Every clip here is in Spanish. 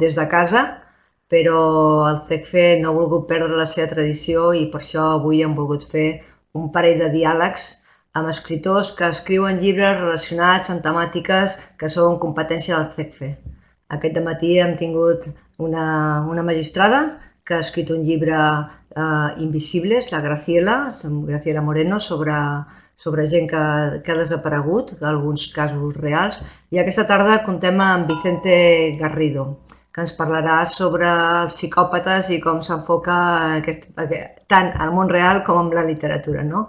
des de casa, però el CECFE no ha volgut perdre la seva tradició i per això avui hem volgut fer un parell de diàlegs amb escriptors que escriuen llibres relacionats amb temàtiques que són competència del CECFE. Aquest matí hem tingut una, una magistrada que ha escrit un llibre eh, Invisibles, la Graciela, Graciela Moreno, sobre, sobre gent que, que ha desaparegut, alguns casos reals. I aquesta tarda contem amb Vicente Garrido, que ens parlarà sobre els psicòpates i com s'enfoca tant al món real com en la literatura. No?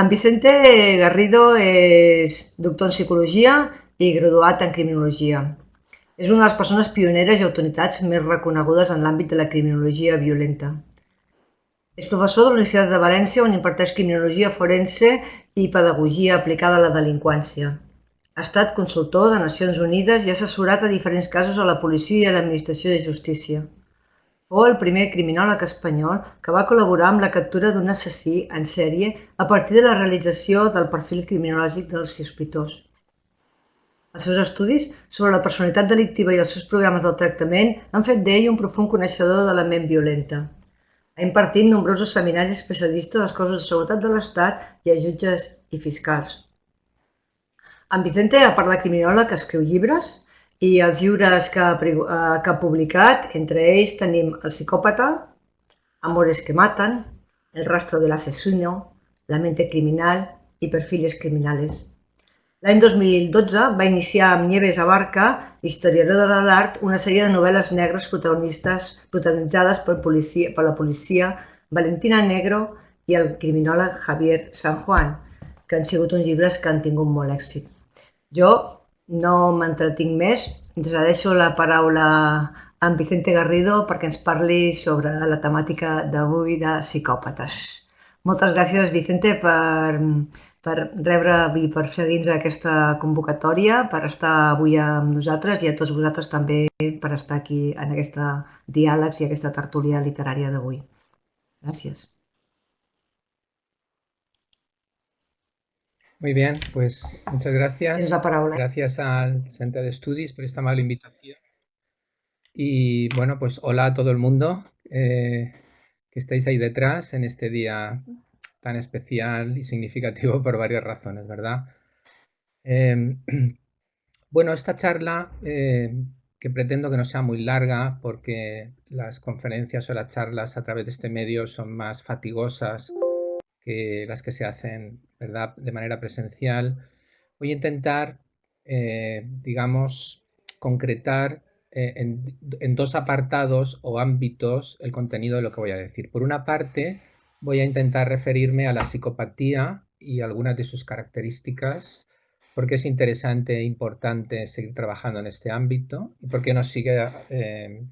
En Vicente Garrido és doctor en psicologia i graduat en criminologia. És una de les persones pioneres i autoritats més reconegudes en l'àmbit de la criminologia violenta. És professor de la Universitat de València on imparteix criminologia forense i pedagogia aplicada a la delinqüència. Ha estat consultor de Nacions Unides i ha assessorat a diferents casos a la policia i a l'administració de justícia. Fou el primer criminòleg espanyol que va col·laborar amb la captura d'un assassí en sèrie a partir de la realització del perfil criminològic del sospitós. Els seus estudis sobre la personalitat delictiva i els seus programes del tractament han fet d'ell un profund coneixedor de la ment violenta. Ha impartit nombrosos seminaris especialistes als cossos de seguretat de l'Estat i a jutges i fiscals. En Vicente, a part de criminòleg, escriu llibres i els llibres que ha, eh, que ha publicat, entre ells tenim El psicòpata, Amores que matan, El rastro del asesino, La mente criminal i Perfiles criminales. L'any 2012 va iniciar amb Nieves Abarca, historiadora de l'art, una sèrie de novel·les negres protagonistes protagonitzades per, policia, per la policia Valentina Negro i el criminòleg Javier San Juan, que han sigut uns llibres que han tingut molt èxit. Jo no m'entretinc més, ens deixo la paraula a en Vicente Garrido perquè ens parli sobre la temàtica d'avui de psicòpates. Moltes gràcies, Vicente, per, per rebre i per seguir-nos aquesta convocatòria, per estar avui amb nosaltres i a tots vosaltres també per estar aquí en aquesta diàlegs i aquesta tertúlia literària d'avui. Gràcies. Muy bien, pues muchas gracias. Es la palabra. Gracias al Centro de Estudios por esta amable invitación. Y bueno, pues hola a todo el mundo eh, que estáis ahí detrás en este día tan especial y significativo por varias razones, ¿verdad? Em, bueno, esta charla, eh, que pretendo que no sea muy larga, porque las conferencias o las charlas a través de este medio son más fatigosas que las que se hacen, ¿verdad?, de manera presencial. Voy a intentar, eh, digamos, concretar eh, en, en dos apartados o ámbitos el contenido de lo que voy a decir. Por una parte, voy a intentar referirme a la psicopatía y algunas de sus características, porque es interesante e importante seguir trabajando en este ámbito y porque nos sigue, eh,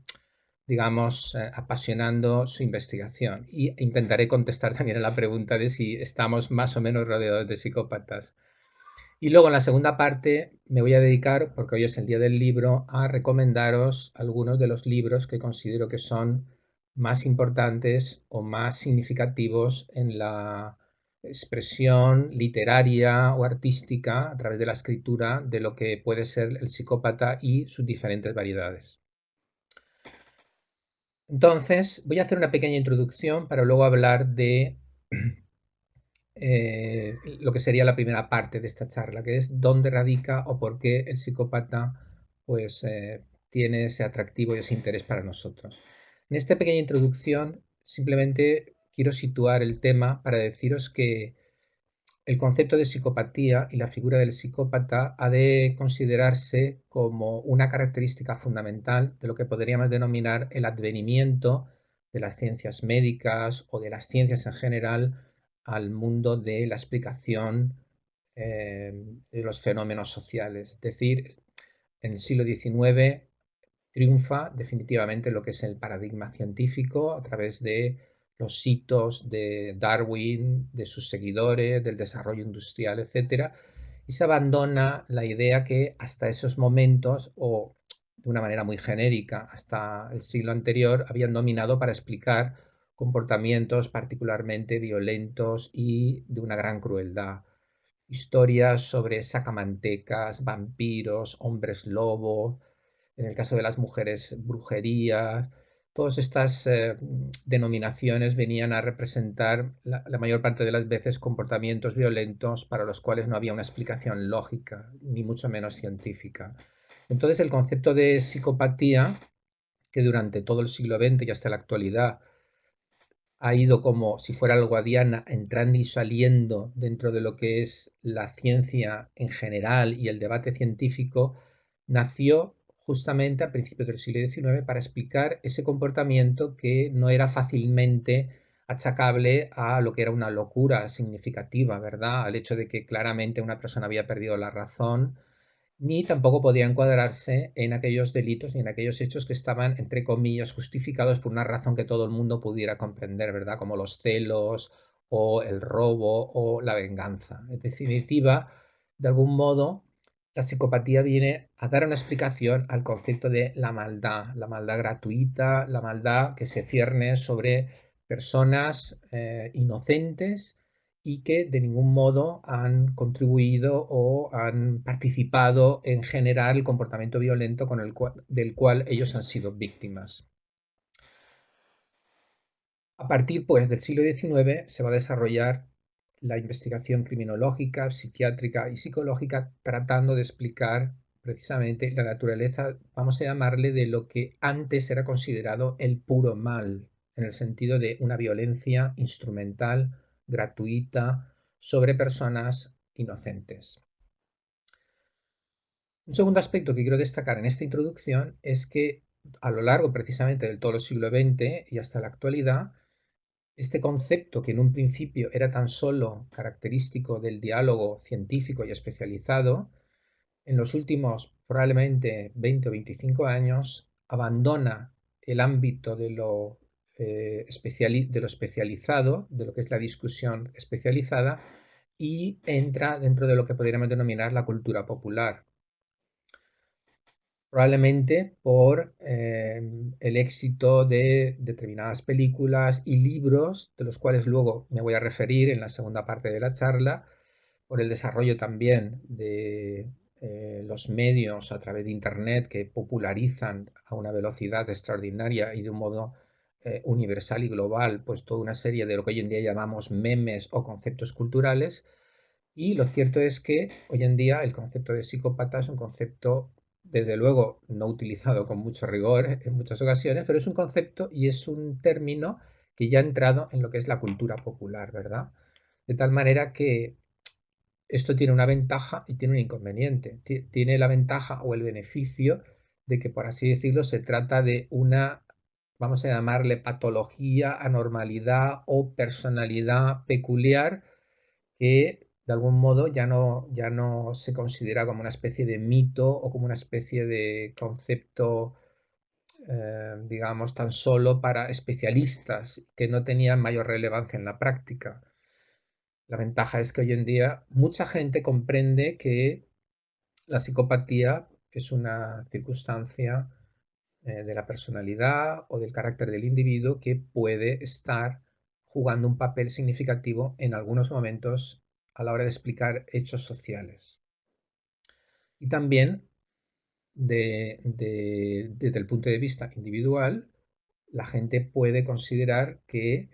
digamos, eh, apasionando su investigación. Y intentaré contestar también a la pregunta de si estamos más o menos rodeados de psicópatas. Y luego en la segunda parte me voy a dedicar, porque hoy es el día del libro, a recomendaros algunos de los libros que considero que son más importantes o más significativos en la expresión literaria o artística a través de la escritura de lo que puede ser el psicópata y sus diferentes variedades. Entonces, voy a hacer una pequeña introducción para luego hablar de eh, lo que sería la primera parte de esta charla, que es dónde radica o por qué el psicópata pues, eh, tiene ese atractivo y ese interés para nosotros. En esta pequeña introducción simplemente quiero situar el tema para deciros que el concepto de psicopatía y la figura del psicópata ha de considerarse como una característica fundamental de lo que podríamos denominar el advenimiento de las ciencias médicas o de las ciencias en general al mundo de la explicación eh, de los fenómenos sociales. Es decir, en el siglo XIX triunfa definitivamente lo que es el paradigma científico a través de los hitos de Darwin, de sus seguidores, del desarrollo industrial, etc. Y se abandona la idea que hasta esos momentos, o de una manera muy genérica, hasta el siglo anterior, habían dominado para explicar comportamientos particularmente violentos y de una gran crueldad. Historias sobre sacamantecas, vampiros, hombres lobo, en el caso de las mujeres, brujería, todas estas eh, denominaciones venían a representar la, mayor parte de las veces comportamientos violentos para los cuales no había una explicación lógica, ni mucho menos científica. Entonces el concepto de psicopatía, que durante todo el siglo XX y hasta la actualidad ha ido como si fuera algo guadiana entrando y saliendo dentro de lo que es la ciencia en general y el debate científico, nació justamente a principios del siglo XIX para explicar ese comportamiento que no era fácilmente achacable a lo que era una locura significativa, ¿verdad? Al hecho de que claramente una persona había perdido la razón, ni tampoco podía encuadrarse en aquellos delitos ni en aquellos hechos que estaban, entre comillas, justificados por una razón que todo el mundo pudiera comprender, ¿verdad? Como los celos o el robo o la venganza. En definitiva, de algún modo, la psicopatía viene a dar una explicación al concepto de la maldad, la maldad gratuita, la maldad que se cierne sobre personas eh, inocentes y que de ningún modo han contribuido o han participado en generar el comportamiento violento con el del cual ellos han sido víctimas. A partir pues, del siglo XIX se va a desarrollar la investigación criminológica, psiquiátrica y psicológica tratando de explicar precisamente la naturaleza, vamos a llamarle, de lo que antes era considerado el puro mal, en el sentido de una violencia instrumental, gratuita, sobre personas inocentes. Un segundo aspecto que quiero destacar en esta introducción es que a lo largo precisamente del todo el siglo XX y hasta la actualidad, este concepto, que en un principio era tan solo característico del diálogo científico y especializado, en los últimos probablemente 20 o 25 años abandona el ámbito de lo, eh, de lo especializado, de lo que es la discusión especializada, y entra dentro de lo que podríamos denominar la cultura popular probablemente por eh, el éxito de determinadas películas y libros, de los cuales luego me voy a referir en la segunda parte de la charla, por el desarrollo también de eh, los medios a través de Internet que popularizan a una velocidad extraordinaria y de un modo eh, universal y global, pues toda una serie de lo que hoy en día llamamos memes o conceptos culturales. Y lo cierto es que hoy en día el concepto de psicópata es un concepto desde luego no utilizado con mucho rigor en muchas ocasiones, pero es un concepto y es un término que ya ha entrado en lo que es la cultura popular, ¿verdad? De tal manera que esto tiene una ventaja y tiene un inconveniente. Tiene la ventaja o el beneficio de que, por así decirlo, se trata de una, vamos a llamarle patología, anormalidad o personalidad peculiar que de algún modo ya no, ya no se considera como una especie de mito o como una especie de concepto, eh, digamos, tan solo para especialistas que no tenían mayor relevancia en la práctica. La ventaja es que hoy en día mucha gente comprende que la psicopatía es una circunstancia eh, de la personalidad o del carácter del individuo que puede estar jugando un papel significativo en algunos momentos a la hora de explicar hechos sociales. Y también desde el punto de vista individual, la gente puede considerar que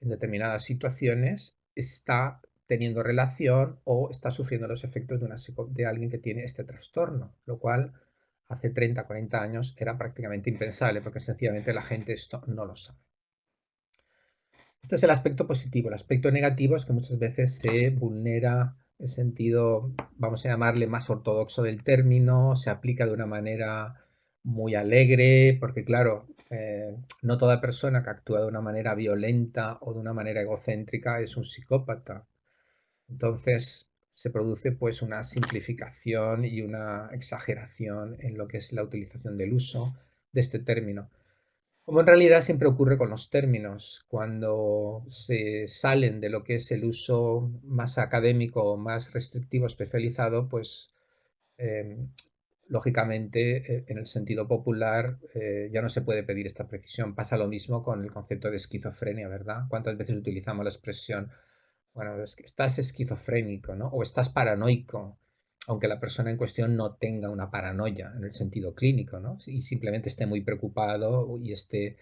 en determinadas situaciones está teniendo relación o está sufriendo los efectos de, una, de alguien que tiene este trastorno, lo cual hace 30, 40 años era prácticamente impensable porque sencillamente la gente esto no lo sabe. Este es el aspecto positivo. El aspecto negativo es que muchas veces se vulnera el sentido, vamos a llamarle más ortodoxo del término, se aplica de una manera muy alegre, porque claro, eh, no toda persona que actúa de una manera violenta o de una manera egocéntrica es un psicópata. Entonces se produce pues una simplificación y una exageración en lo que es la utilización del uso de este término. Como en realidad siempre ocurre con los términos, cuando se salen de lo que es el uso más académico, más restrictivo, especializado, pues em, lógicamente eh, en el sentido popular eh, ya no se puede pedir esta precisión. Pasa lo mismo con el concepto de esquizofrenia, ¿verdad? ¿Cuántas veces utilizamos la expresión, bueno, que estás esquizofrénico, ¿no? O estás paranoico. Aunque la persona en cuestión no tenga una paranoia en el sentido clínico. Y simplemente esté muy preocupado y esté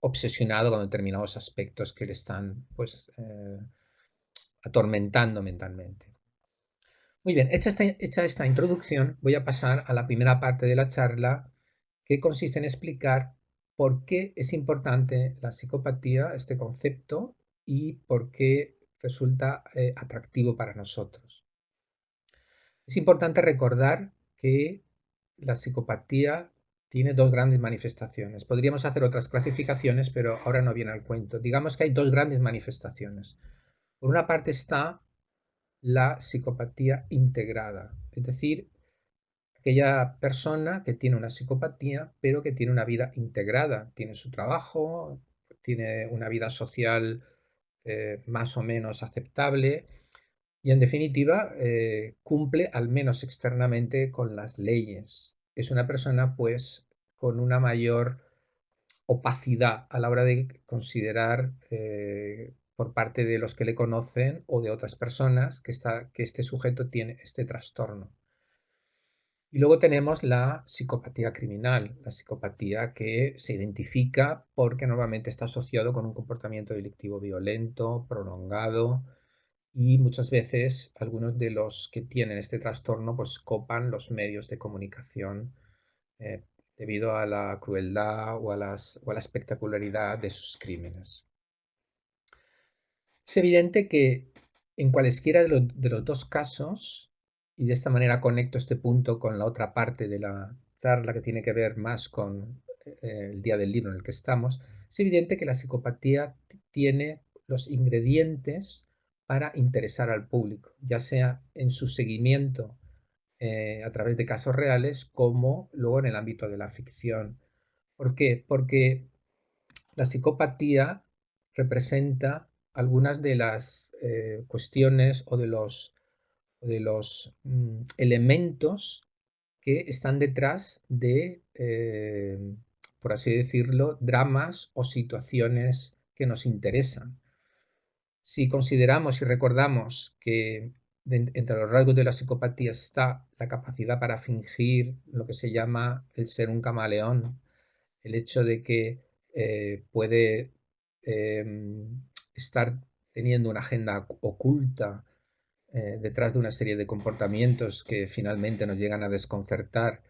obsesionado con determinados aspectos que le están, pues, eh, atormentando mentalmente. Muy bien, hecha esta, hecha esta introducción, voy a pasar a la primera parte de la charla, que consiste en explicar por qué es importante la psicopatía, este concepto, y por qué resulta eh, atractivo para nosotros. Es importante recordar que la psicopatía tiene dos grandes manifestaciones. Podríamos hacer otras clasificaciones, pero ahora no viene al cuento. Digamos que hay dos grandes manifestaciones. Por una parte está la psicopatía integrada, es decir, aquella persona que tiene una psicopatía, pero que tiene una vida integrada, tiene su trabajo, tiene una vida social eh, más o menos aceptable y en definitiva eh, cumple al menos externamente con las leyes. Es una persona pues con una mayor opacidad a la hora de considerar eh, por parte de los que le conocen o de otras personas que, está, que este sujeto tiene este trastorno. Y luego tenemos la psicopatía criminal, la psicopatía que se identifica porque normalmente está asociado con un comportamiento delictivo violento, prolongado y muchas veces algunos de los que tienen este trastorno pues copan los medios de comunicación eh, debido a la crueldad o a, las, o a la espectacularidad de sus crímenes. Es evidente que en cualesquiera de, los dos casos, y de esta manera conecto este punto con la otra parte de la charla que tiene que ver más con eh, el día del libro en el que estamos, es evidente que la psicopatía tiene los ingredientes para interesar al público, ya sea en su seguimiento eh, a través de casos reales como luego en el ámbito de la ficción. ¿Por qué? Porque la psicopatía representa algunas de las eh, cuestiones o de los, de los mm, elementos que están detrás de, eh, por así decirlo, dramas o situaciones que nos interesan. Si consideramos y recordamos que entre los rasgos de la psicopatía está la capacidad para fingir lo que se llama el ser un camaleón, el hecho de que eh, puede em, estar teniendo una agenda oculta eh, detrás de una serie de comportamientos que finalmente nos llegan a desconcertar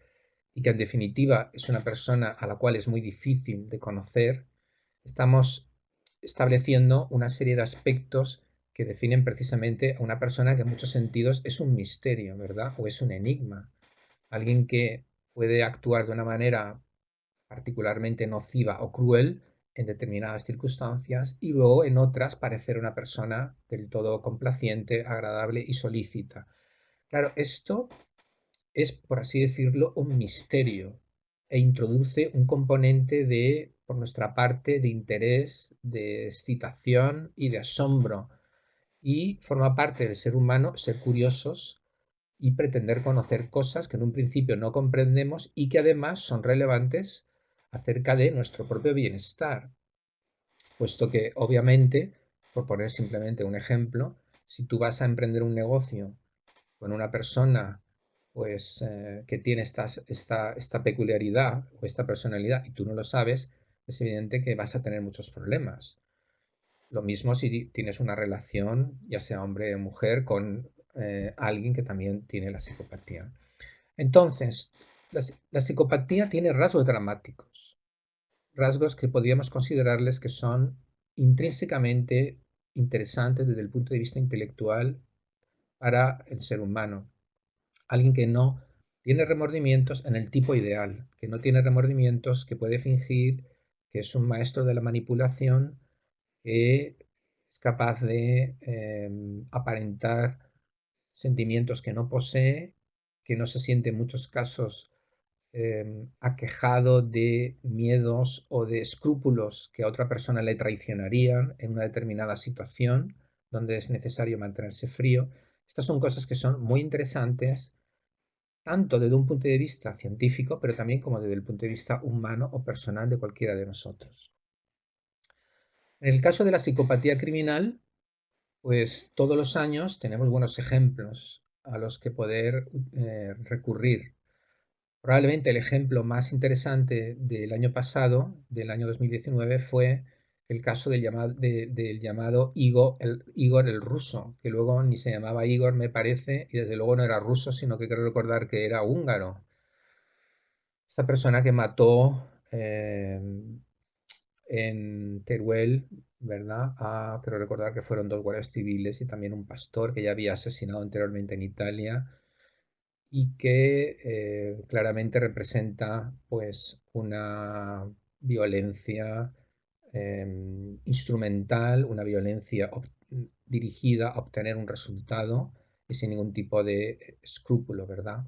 y que en definitiva es una persona a la cual es muy difícil de conocer, estamos estableciendo una serie de aspectos que definen precisamente a una persona que en muchos sentidos es un misterio, ¿verdad? O es un enigma. Alguien que puede actuar de una manera particularmente nociva o cruel en determinadas circunstancias y luego en otras parecer una persona del todo complaciente, agradable y solícita. Claro, esto es, por así decirlo, un misterio e introduce un componente de, por nuestra parte, de interés, de excitación y de asombro y forma parte del ser humano ser curiosos y pretender conocer cosas que en un principio no comprendemos y que además son relevantes acerca de nuestro propio bienestar. Puesto que, obviamente, por poner simplemente un ejemplo, si tú vas a emprender un negocio con una persona pues, eh, que tiene esta, esta peculiaridad o esta personalidad y tú no lo sabes, es evidente que vas a tener muchos problemas. Lo mismo si tienes una relación, ya sea hombre o mujer, con eh, alguien que también tiene la psicopatía. Entonces, la, psicopatía tiene rasgos dramáticos, rasgos que podríamos considerarles que son intrínsecamente interesantes desde el punto de vista intelectual para el ser humano. Alguien que no tiene remordimientos en el tipo ideal, que no tiene remordimientos, que puede fingir que es un maestro de la manipulación, que es capaz de em, aparentar sentimientos que no posee, que no se siente en muchos casos Em, aquejado de miedos o de escrúpulos que a otra persona le traicionarían en una determinada situación donde es necesario mantenerse frío. Estas son cosas que son muy interesantes, tanto desde un punto de vista científico, pero también como desde el punto de vista humano o personal de cualquiera de nosotros. En el caso de la psicopatía criminal, pues todos los años tenemos buenos ejemplos a los que poder eh, recurrir. Probablemente el ejemplo más interesante del año pasado, del año 2019, fue el caso del llamado, Igor el, Igor el ruso, que luego ni se llamaba Igor, me parece, y desde luego no era ruso, sino que quiero recordar que era húngaro. Esta persona que mató eh, en Teruel, ¿verdad? Ah, quiero recordar que fueron dos guardias civiles y también un pastor que ya había asesinado anteriormente en Italia y que eh, claramente representa pues una violencia em, instrumental, una violencia dirigida a obtener un resultado y sin ningún tipo de escrúpulo, ¿verdad?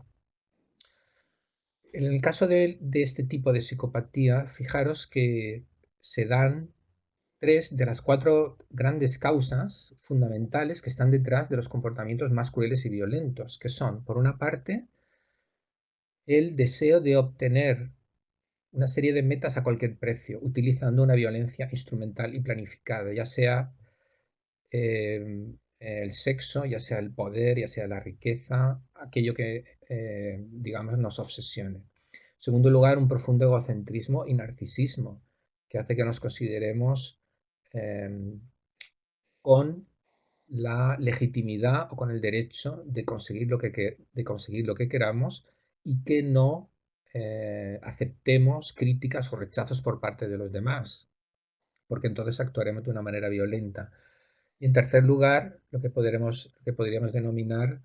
En el caso de, de este tipo de psicopatía, fijaros que se dan tres de las cuatro grandes causas fundamentales que están detrás de los comportamientos más crueles y violentos, que son, por una parte, el deseo de obtener una serie de metas a cualquier precio, utilizando una violencia instrumental y planificada, ya sea eh, el sexo, ya sea el poder, ya sea la riqueza, aquello que, eh, digamos, nos obsesione. En segundo lugar, un profundo egocentrismo y narcisismo, que hace que nos consideremos em, con la legitimidad o con el derecho de conseguir lo que, de conseguir lo que queramos y que no eh, aceptemos críticas o rechazos por parte de los demás, porque entonces actuaremos de una manera violenta. Y en tercer lugar, lo que, podremos, que podríamos denominar,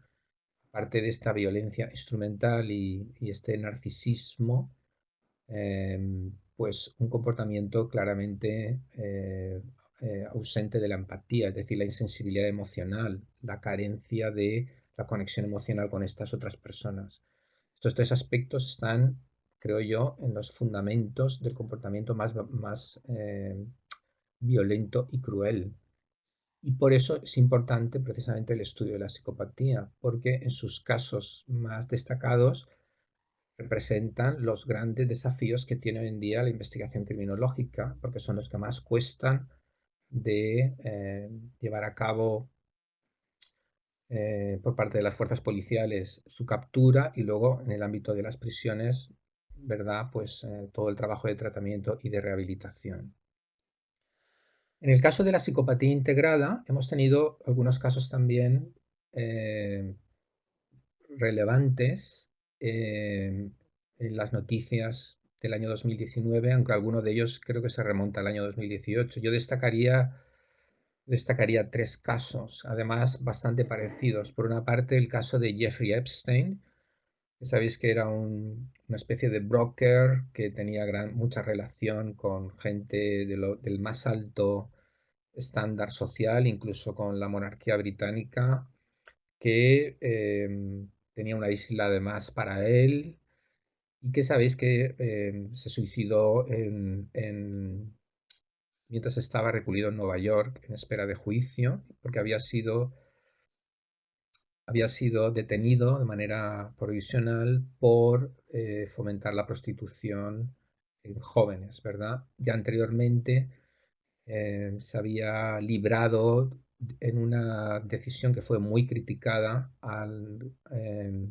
aparte de esta violencia instrumental y, este narcisismo, em, pues un comportamiento claramente eh, eh, ausente de la empatía, es decir, la insensibilidad emocional, la carencia de la conexión emocional con estas otras personas. Estos tres aspectos están, creo yo, en los fundamentos del comportamiento más, eh, violento y cruel. Y por eso es importante precisamente el estudio de la psicopatía, porque en sus casos más destacados representan los grandes desafíos que tiene hoy en día la investigación criminológica, porque son los que más cuestan de eh, llevar a cabo eh, por parte de las fuerzas policiales su captura y luego en el ámbito de las prisiones, ¿verdad? Pues eh, todo el trabajo de tratamiento y de rehabilitación. En el caso de la psicopatía integrada, hemos tenido algunos casos también relevantes en las noticias del año 2019, aunque alguno de ellos creo que se remonta al año 2018. Yo destacaría, destacaría tres casos, además bastante parecidos. Por una parte, el caso de Jeffrey Epstein, que sabéis que era una especie de broker que tenía gran, mucha relación con gente del más alto estándar social, incluso con la monarquía británica, que em, tenía una isla además para él y que sabéis que eh, se suicidó mientras estaba recluido en Nueva York en espera de juicio porque había sido había sido detenido de manera provisional por eh, fomentar la prostitución en jóvenes, ¿verdad? Ya anteriormente eh, se había librado en una decisión que fue muy criticada em,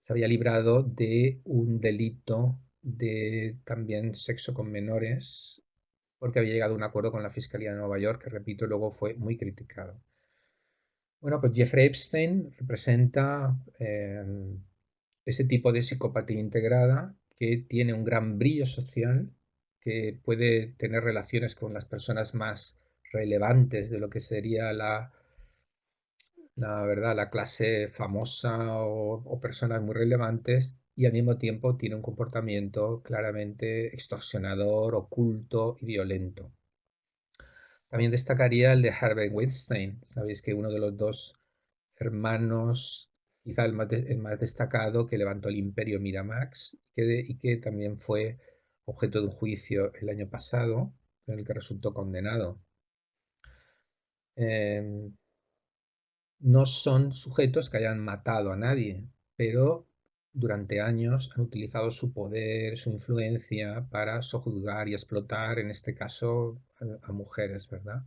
se había librado de un delito de también sexo con menores porque había llegado a un acuerdo con la Fiscalía de Nueva York que, repito, luego fue muy criticado. Bueno, pues Jeffrey Epstein representa em, ese tipo de psicopatía integrada que tiene un gran brillo social, que puede tener relaciones con las personas más relevantes de lo que sería la, la verdad, la clase famosa o, personas muy relevantes y al mismo tiempo tiene un comportamiento claramente extorsionador, oculto y violento. También destacaría el de Harvey Weinstein. Sabéis que uno de los dos hermanos, quizá el más, destacado, que levantó el imperio Miramax y que también fue objeto de un juicio el año pasado, en el que resultó condenado. Em, no son sujetos que hayan matado a nadie, pero durante años han utilizado su poder, su influencia para sojuzgar y explotar, en este caso, a, mujeres, ¿verdad?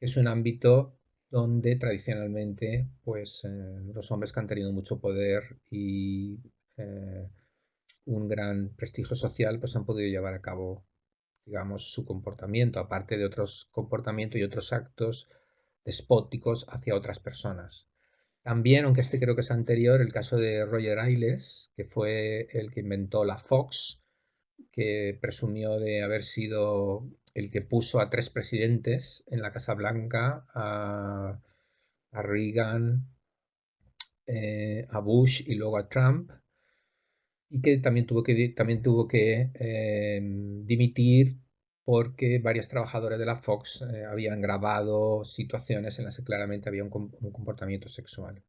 Es un ámbito donde tradicionalmente pues, eh, los hombres que han tenido mucho poder y eh, un gran prestigio social pues han podido llevar a cabo digamos su comportamiento aparte de otros comportamientos y otros actos despóticos hacia otras personas. También, aunque este creo que es anterior, el caso de Roger Ailes, que fue el que inventó la Fox, que presumió de haber sido el que puso a tres presidentes en la Casa Blanca, a, Reagan, eh, a Bush y luego a Trump, y que también tuvo que, también tuvo que em, dimitir porque varios trabajadores de la Fox eh, habían grabado situaciones en las que claramente había un comportamiento sexual.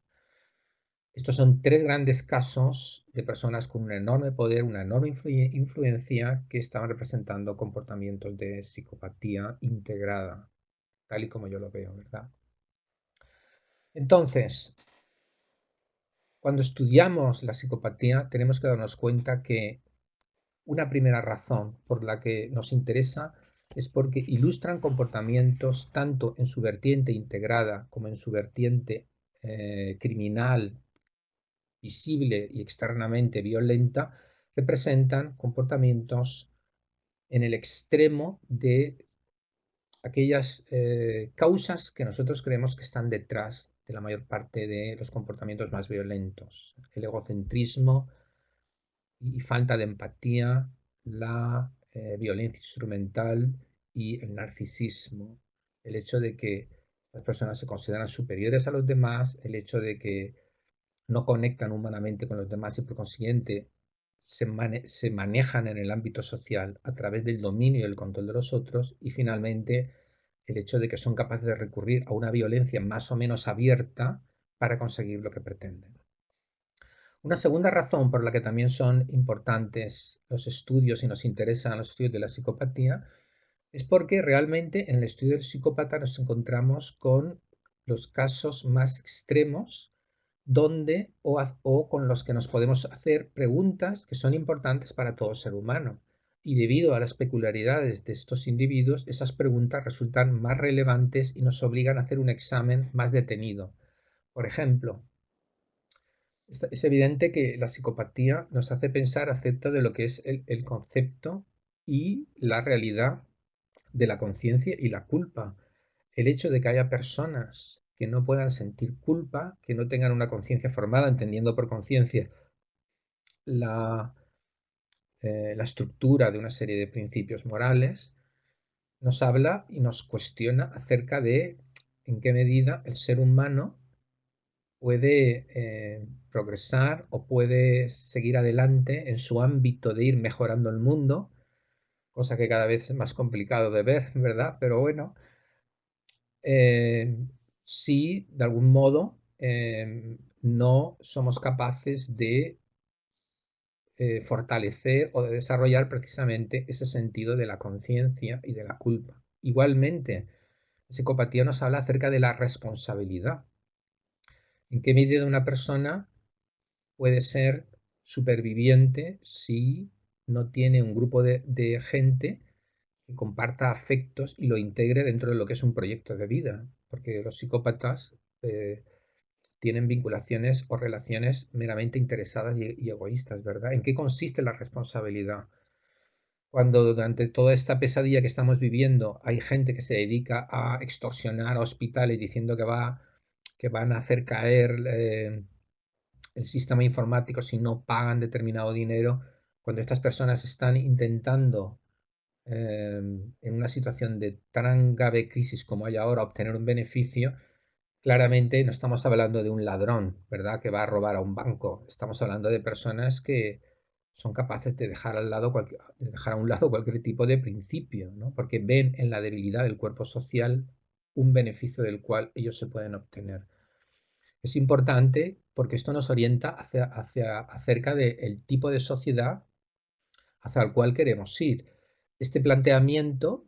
Estos son tres grandes casos de personas con un enorme poder, una enorme influencia que estaban representando comportamientos de psicopatía integrada, tal y como yo lo veo, ¿verdad? Entonces, cuando estudiamos la psicopatía tenemos que darnos cuenta que una primera razón por la que nos interesa es porque ilustran comportamientos tanto en su vertiente integrada como en su vertiente eh, criminal visible y externamente violenta, representan comportamientos en el extremo de aquellas eh, causas que nosotros creemos que están detrás de la mayor parte de los comportamientos más violentos. El egocentrismo y falta de empatía, la eh, violencia instrumental y el narcisismo. El hecho de que las personas se consideran superiores a los demás, el hecho de que no conectan humanamente con los demás y por consiguiente se, manejan en el ámbito social a través del dominio y el control de los otros y finalmente el hecho de que son capaces de recurrir a una violencia más o menos abierta para conseguir lo que pretenden. Una segunda razón por la que también son importantes los estudios y nos interesan los estudios de la psicopatía es porque realmente en el estudio del psicópata nos encontramos con los casos más extremos donde o, con los que nos podemos hacer preguntas que son importantes para todo ser humano. Y debido a las peculiaridades de estos individuos, esas preguntas resultan más relevantes y nos obligan a hacer un examen más detenido. Por ejemplo, es evidente que la psicopatía nos hace pensar acerca de lo que es el concepto y la realidad de la conciencia y la culpa. El hecho de que haya personas que no puedan sentir culpa, que no tengan una conciencia formada, entendiendo por conciencia la, eh, estructura de una serie de principios morales, nos habla y nos cuestiona acerca de en qué medida el ser humano puede eh, progresar o puede seguir adelante en su ámbito de ir mejorando el mundo, cosa que cada vez es más complicado de ver, ¿verdad? Pero bueno, eh, si de algún modo em, no somos capaces de eh, fortalecer o de desarrollar precisamente ese sentido de la conciencia y de la culpa. Igualmente, la psicopatía nos habla acerca de la responsabilidad. ¿En qué medida una persona puede ser superviviente si no tiene un grupo de, gente que comparta afectos y lo integre dentro de lo que es un proyecto de vida? porque los psicópatas eh, tienen vinculaciones o relaciones meramente interesadas y, egoístas, ¿verdad? ¿En qué consiste la responsabilidad? Cuando durante toda esta pesadilla que estamos viviendo hay gente que se dedica a extorsionar a hospitales diciendo que, va, que van a hacer caer eh, el sistema informático si no pagan determinado dinero, cuando estas personas están intentando Em, en una situación de tan grave crisis como hay ahora obtener un beneficio, claramente no estamos hablando de un ladrón, ¿verdad? Que va a robar a un banco. Estamos hablando de personas que son capaces de dejar, al lado de dejar a un lado cualquier tipo de principio, ¿no? Porque ven en la debilidad del cuerpo social un beneficio del cual ellos se pueden obtener. Es importante porque esto nos orienta hacia, acerca del tipo de sociedad hacia el cual queremos ir este planteamiento,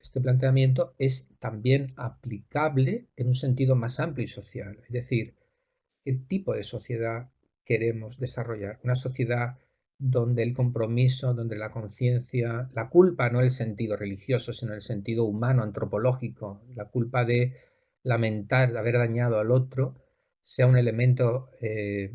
este planteamiento es también aplicable en un sentido más amplio y social. Es decir, ¿qué tipo de sociedad queremos desarrollar? Una sociedad donde el compromiso, donde la conciencia, la culpa no el sentido religioso, sino el sentido humano, antropológico, la culpa de lamentar haber dañado al otro sea un elemento eh,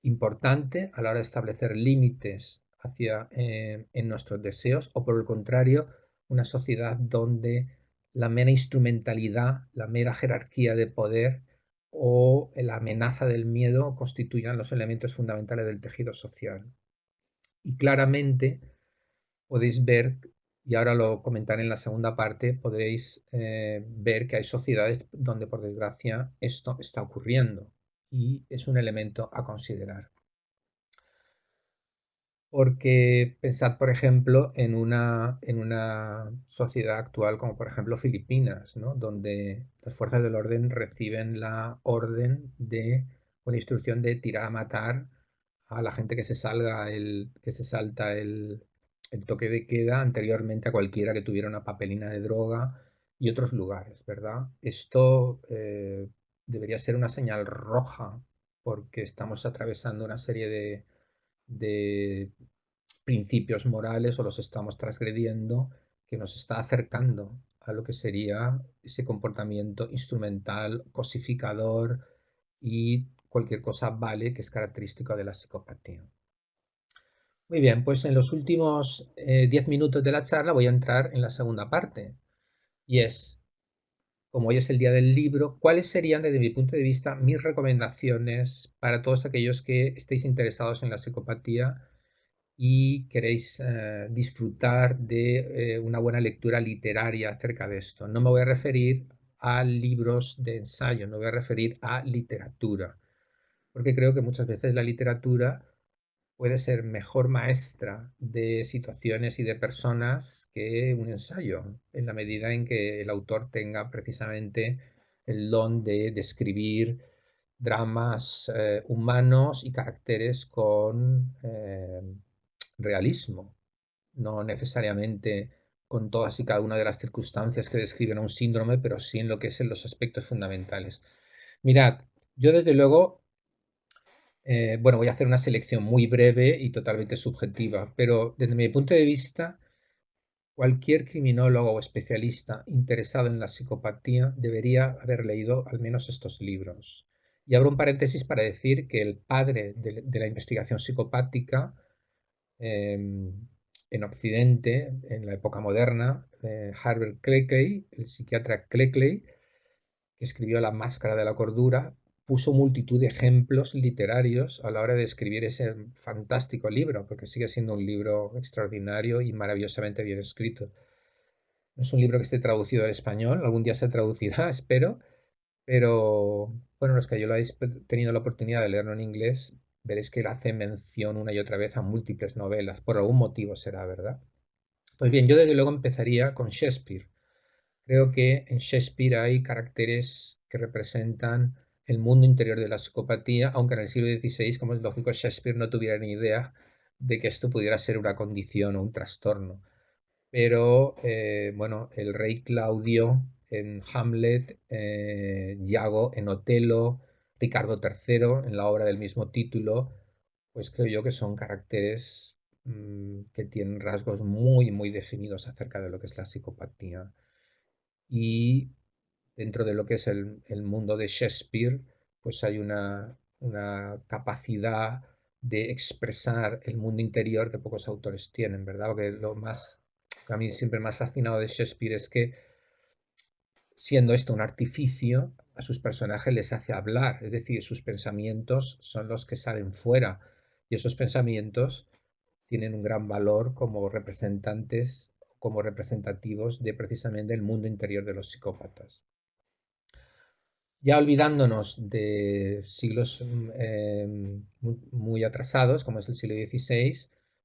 importante a la hora de establecer límites hacia, eh, en nuestros deseos o por el contrario, una sociedad donde la mera instrumentalidad, la mera jerarquía de poder o la amenaza del miedo constituyan los elementos fundamentales del tejido social. Y claramente podéis ver, y ahora lo comentaré en la segunda parte, podréis eh, ver que hay sociedades donde por desgracia esto está ocurriendo y es un elemento a considerar. Porque pensad, por ejemplo, en una, en una sociedad actual como por ejemplo Filipinas, ¿no? donde las fuerzas del orden reciben la orden de, la instrucción de tirar a matar a la gente que se salga el, que se salta el, el toque de queda anteriormente a cualquiera que tuviera una papelina de droga y otros lugares, ¿verdad? Esto eh, debería ser una señal roja porque estamos atravesando una serie de, de principios morales o los estamos transgrediendo que nos está acercando a lo que sería ese comportamiento instrumental, cosificador y cualquier cosa vale que es característico de la psicopatía. Muy bien, pues en los últimos 10 eh, minutos de la charla voy a entrar en la segunda parte y es, como hoy es el día del libro, ¿cuáles serían desde mi punto de vista mis recomendaciones para todos aquellos que estéis interesados en la psicopatía y queréis eh, disfrutar de eh, una buena lectura literaria acerca de esto? No me voy a referir a libros de ensayo, no voy a referir a literatura, porque creo que muchas veces la literatura puede ser mejor maestra de situaciones y de personas que un ensayo, en la medida en que el autor tenga precisamente el don de describir dramas eh, humanos y caracteres con eh, realismo, no necesariamente con todas y cada una de las circunstancias que describen a un síndrome, pero sí en lo que es en los aspectos fundamentales. Mirad, yo desde luego eh, bueno, voy a hacer una selección muy breve y totalmente subjetiva, pero desde mi punto de vista, cualquier criminólogo o especialista interesado en la psicopatía debería haber leído al menos estos libros. Y abro un paréntesis para decir que el padre de, la investigación psicopática em, en Occidente, en la época moderna, eh, Herbert Cleckley, el psiquiatra Cleckley, que escribió La máscara de la cordura, puso multitud de ejemplos literarios a la hora de escribir ese fantástico libro, porque sigue siendo un libro extraordinario y maravillosamente bien escrito. No es un libro que esté traducido al español, algún día se traducirá, espero, pero bueno, los que yo lo habéis tenido la oportunidad de leerlo en inglés, veréis que él hace mención una y otra vez a múltiples novelas, por algún motivo será, ¿verdad? Pues bien, yo desde luego empezaría con Shakespeare. Creo que en Shakespeare hay caracteres que representan el mundo interior de la psicopatía, aunque en el siglo XVI, como es lógico, Shakespeare no tuviera ni idea de que esto pudiera ser una condición o un trastorno. Pero, eh, bueno, el rey Claudio en Hamlet, eh, en Otelo, Ricardo III en la obra del mismo título, pues creo yo que son caracteres mm, que tienen rasgos muy, muy definidos acerca de lo que es la psicopatía. Y dentro de lo que es el, mundo de Shakespeare, pues hay una, capacidad de expresar el mundo interior que pocos autores tienen, ¿verdad? Porque lo más, a mí siempre más fascinado de Shakespeare es que, siendo esto un artificio, a sus personajes les hace hablar, es decir, sus pensamientos son los que salen fuera y esos pensamientos tienen un gran valor como representantes, como representativos de precisamente el mundo interior de los psicópatas. Ya olvidándonos de siglos em, muy, atrasados, como es el siglo XVI,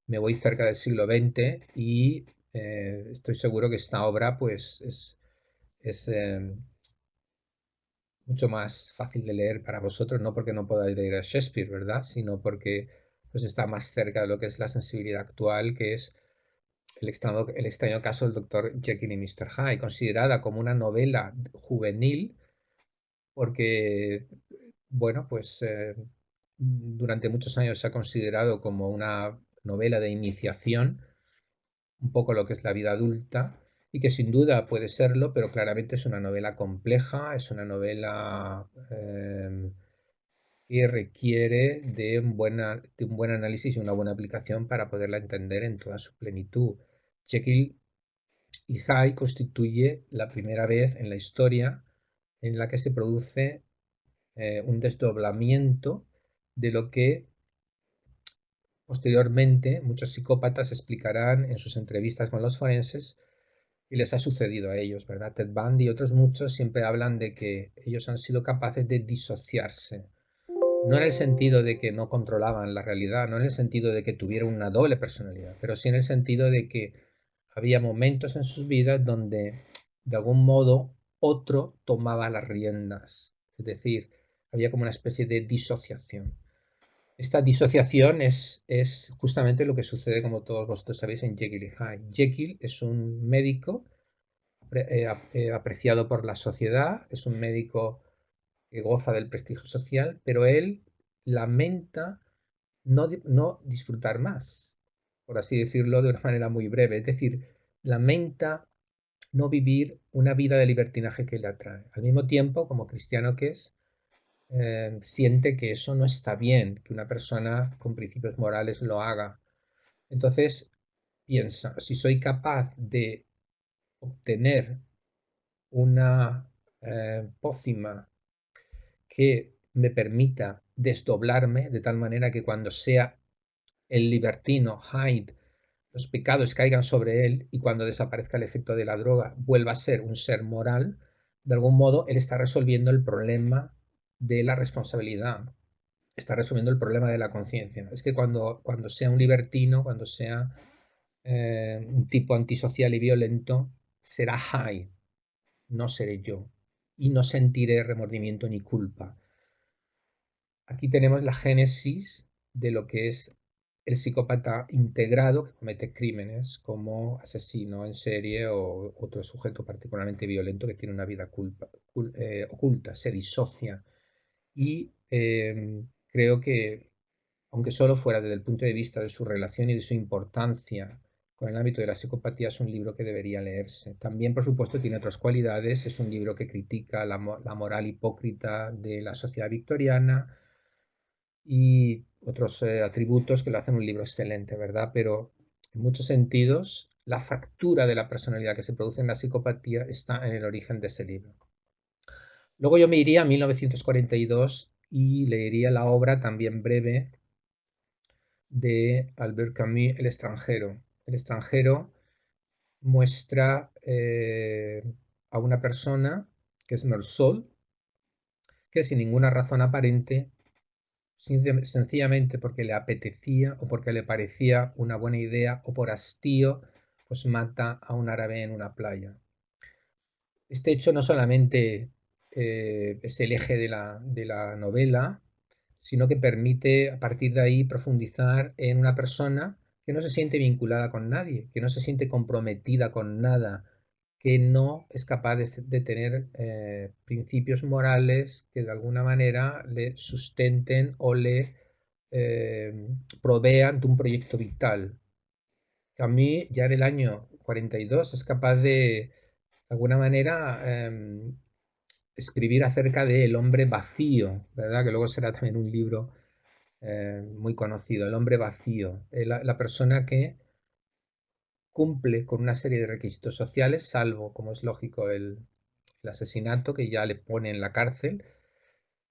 me voy cerca del siglo XX y eh, estoy seguro que esta obra pues, es, em, mucho más fácil de leer para vosotros, no porque no podáis leer a Shakespeare, ¿verdad? Sino porque pues, está más cerca de lo que es la sensibilidad actual, que es el extraño, el extraño caso del doctor Jekyll y Mr. Hyde, considerada como una novela juvenil porque, bueno, pues eh, durante muchos años se ha considerado como una novela de iniciación, un poco lo que es la vida adulta, y que sin duda puede serlo, pero claramente es una novela compleja, es una novela eh, que requiere de un, de un buen análisis y una buena aplicación para poderla entender en toda su plenitud. Jekyll y Hyde constituye la primera vez en la historia en la que se produce eh, un desdoblamiento de lo que posteriormente muchos psicópatas explicarán en sus entrevistas con los forenses y les ha sucedido a ellos, ¿verdad? Ted Bundy y otros muchos siempre hablan de que ellos han sido capaces de disociarse. No en el sentido de que no controlaban la realidad, no en el sentido de que tuvieran una doble personalidad, pero sí en el sentido de que había momentos en sus vidas donde de algún modo otro tomaba las riendas. Es decir, había como una especie de disociación. Esta disociación es, es justamente lo que sucede, como todos vosotros sabéis, en Jekyll y Hyde. Jekyll es un médico eh, eh, apreciado por la sociedad, es un médico que goza del prestigio social, pero él lamenta no, no disfrutar más, por así decirlo de una manera muy breve. Es decir, lamenta no vivir una vida de libertinaje que le atrae. Al mismo tiempo, como cristiano que es, eh, siente que eso no está bien, que una persona con principios morales lo haga. Entonces piensa, si soy capaz de obtener una eh, pócima que me permita desdoblarme de tal manera que cuando sea el libertino Hyde, los pecados caigan sobre él y cuando desaparezca el efecto de la droga vuelva a ser un ser moral, de algún modo él está resolviendo el problema de la responsabilidad, está resolviendo el problema de la conciencia. Es que cuando, cuando sea un libertino, cuando sea eh, un tipo antisocial y violento, será high, no seré yo, y no sentiré remordimiento ni culpa. Aquí tenemos la génesis de lo que es el psicópata integrado que comete crímenes como asesino en serie o otro sujeto particularmente violento que tiene una vida culpa, eh, oculta, se disocia y em, creo que, aunque solo fuera desde el punto de vista de su relación y de su importancia con el ámbito de la psicopatía, es un libro que debería leerse. También, por supuesto, tiene otras cualidades. Es un libro que critica la, moral hipócrita de la sociedad victoriana y otros eh, atributos que lo hacen un libro excelente, ¿verdad? Pero en muchos sentidos, la fractura de la personalidad que se produce en la psicopatía está en el origen de ese libro. Luego yo me iría a 1942 y leería la obra también breve de Albert Camus, El extranjero. El extranjero muestra eh, a una persona, que es Mersol, que sin ninguna razón aparente, sencillamente porque le apetecía o porque le parecía una buena idea o por hastío, pues mata a un árabe en una playa. Este hecho no solamente eh, es el eje de la, de la novela, sino que permite a partir de ahí profundizar en una persona que no se siente vinculada con nadie, que no se siente comprometida con nada, que no es capaz de, tener eh, principios morales que de alguna manera le sustenten o le eh, provean de un proyecto vital. A mí ya en el año 42 es capaz de, de alguna manera, em, escribir acerca de El hombre vacío, ¿verdad? Que luego será también un libro eh, muy conocido, El hombre vacío, la, persona que cumple con una serie de requisitos sociales, salvo, como es lógico, el, asesinato que ya le pone en la cárcel,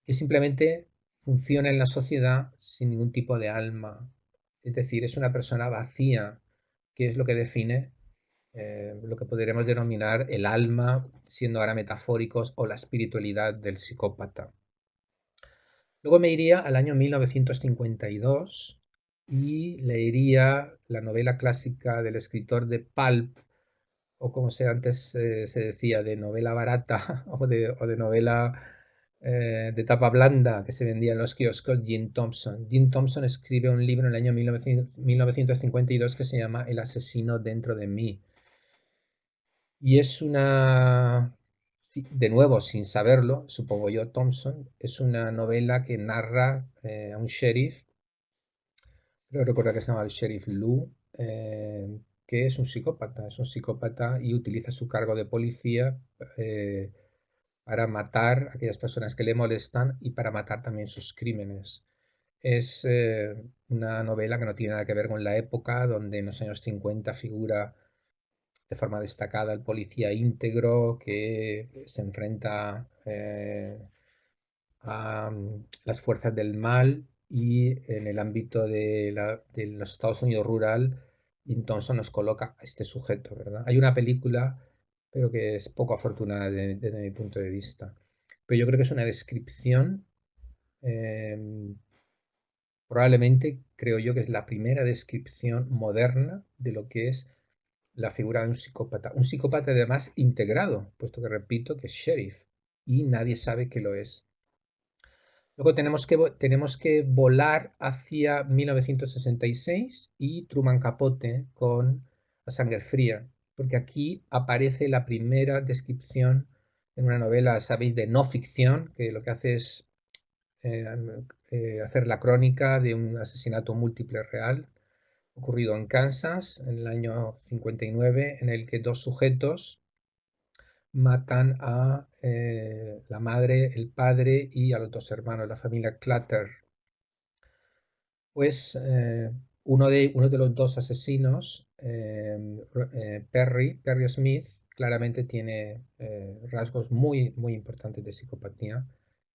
que simplemente funciona en la sociedad sin ningún tipo de alma. Es decir, es una persona vacía, que es lo que define eh, lo que podríamos denominar el alma, siendo ahora metafóricos, o la espiritualidad del psicópata. Luego me iría al año 1952 y leería la novela clásica del escritor de Pulp, o como se antes eh, se decía, de novela barata o de, novela eh, de tapa blanda que se vendía en los kioscos, Jim Thompson. Jim Thompson escribe un libro en el año 1952 que se llama El asesino dentro de mí. Y es una, de nuevo, sin saberlo, supongo yo, Thompson, es una novela que narra eh, a un sheriff, creo recordar que se llama el sheriff Lou, eh, que es un psicópata. Es un psicópata y utiliza su cargo de policía eh, para matar a aquellas personas que le molestan y para matar también sus crímenes. Es eh, una novela que no tiene nada que ver con la época, donde en los años 50 figura de forma destacada el policía íntegro que se enfrenta a mm, las fuerzas del mal y en el ámbito de, los Estados Unidos rural, entonces nos coloca a este sujeto, ¿verdad? Hay una película, pero que es poco afortunada desde, mi punto de vista. Pero yo creo que es una descripción, em, probablemente creo yo que es la primera descripción moderna de lo que es la figura de un psicópata. Un psicópata además integrado, puesto que repito que es sheriff y nadie sabe que lo es. Luego tenemos que, tenemos que volar hacia 1966 y Truman Capote con La sangre fría, porque aquí aparece la primera descripción en una novela, sabéis, de no ficción, que lo que hace es eh, eh, hacer la crónica de un asesinato múltiple real ocurrido en Kansas en el año 59, en el que dos sujetos matan a eh, la madre, el padre y a los dos hermanos, la familia Clutter. Pues eh, uno, de, uno de los dos asesinos, eh, Perry, Perry Smith, claramente tiene rasgos muy, muy importantes de psicopatía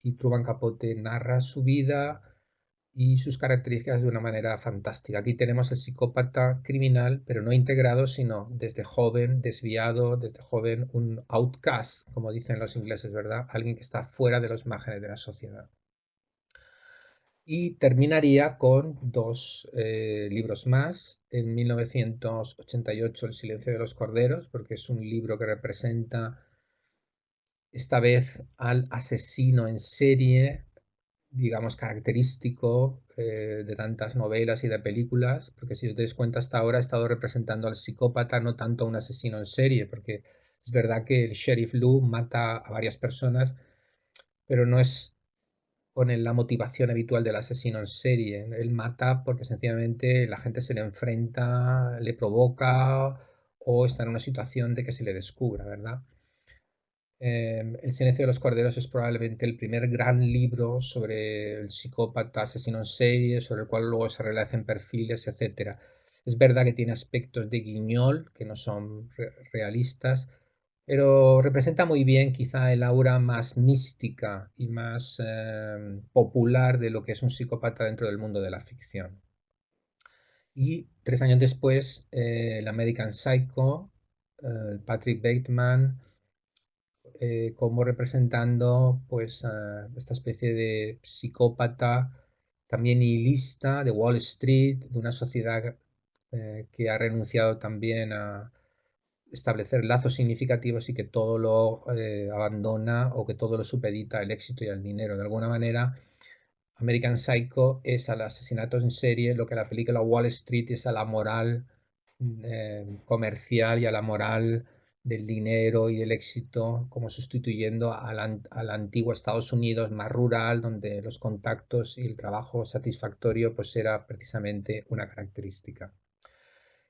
y Truman Capote narra su vida, y sus características de una manera fantástica. Aquí tenemos el psicópata criminal, pero no integrado, sino desde joven, desviado, desde joven, un outcast, como dicen los ingleses, ¿verdad? Alguien que está fuera de los márgenes de la sociedad. Y terminaría con dos eh, libros más. En 1988, El silencio de los corderos, porque es un libro que representa esta vez al asesino en serie digamos, característico eh, de tantas novelas y de películas, porque si os dais cuenta hasta ahora he estado representando al psicópata, no tanto a un asesino en serie, porque es verdad que el sheriff Lou mata a varias personas, pero no es con la motivación habitual del asesino en serie. Él mata porque sencillamente la gente se le enfrenta, le provoca o está en una situación de que se le descubra, ¿verdad? Em, el silencio de los corderos es probablemente el primer gran libro sobre el psicópata, asesino en serie, sobre el cual luego se relacen perfiles, etc. Es verdad que tiene aspectos de guiñol que no son realistas, pero representa muy bien quizá el aura más mística y más em, popular de lo que es un psicópata dentro del mundo de la ficción. Y tres años después, eh, el American Psycho, eh, Patrick Bateman, eh, como representando pues esta especie de psicópata también nihilista de Wall Street, de una sociedad eh, que ha renunciado también a establecer lazos significativos y que todo lo eh, abandona o que todo lo supedita al éxito y al dinero. De alguna manera, American Psycho es al asesinato en serie lo que la película Wall Street es a la moral comercial y a la moral del dinero y del éxito, como sustituyendo al, al, antiguo Estados Unidos más rural, donde los contactos y el trabajo satisfactorio pues era precisamente una característica.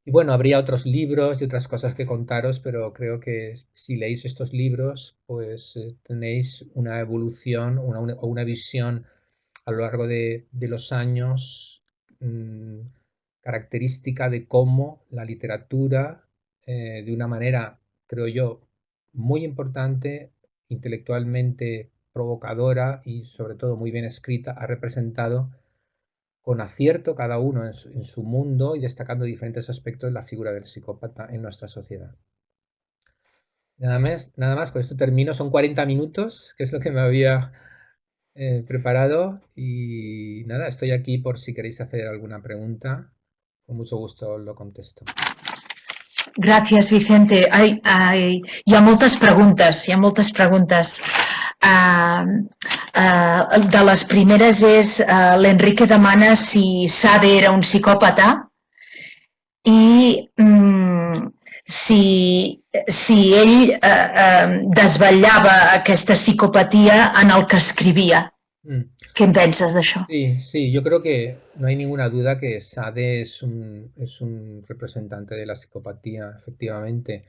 Y bueno, habría otros libros y otras cosas que contaros, pero creo que si leéis estos libros, pues eh, tenéis una evolución o una, una, visión a lo largo de, de los años mmm, característica de cómo la literatura, eh, de una manera creo yo, muy importante, intelectualmente provocadora y sobre todo muy bien escrita, ha representado con acierto cada uno en su, mundo y destacando diferentes aspectos de la figura del psicópata en nuestra sociedad. Nada más, nada más, con esto termino. Son 40 minutos, que es lo que me había eh, preparado. Y nada, estoy aquí por si queréis hacer alguna pregunta. Con mucho gusto lo contesto. Gràcies, Vicente. Ai, ai, hi ha moltes preguntes, hi ha moltes preguntes. Uh, uh, de les primeres és uh, l'Enrique demana si Sade era un psicòpata i um, si, si ell uh, uh, desvetllava aquesta psicopatia en el que escrivia. Mm. ¿Qué piensas de eso? Sí, sí, yo creo que no hay ninguna duda que Sade es un, es un representante de la psicopatía, efectivamente.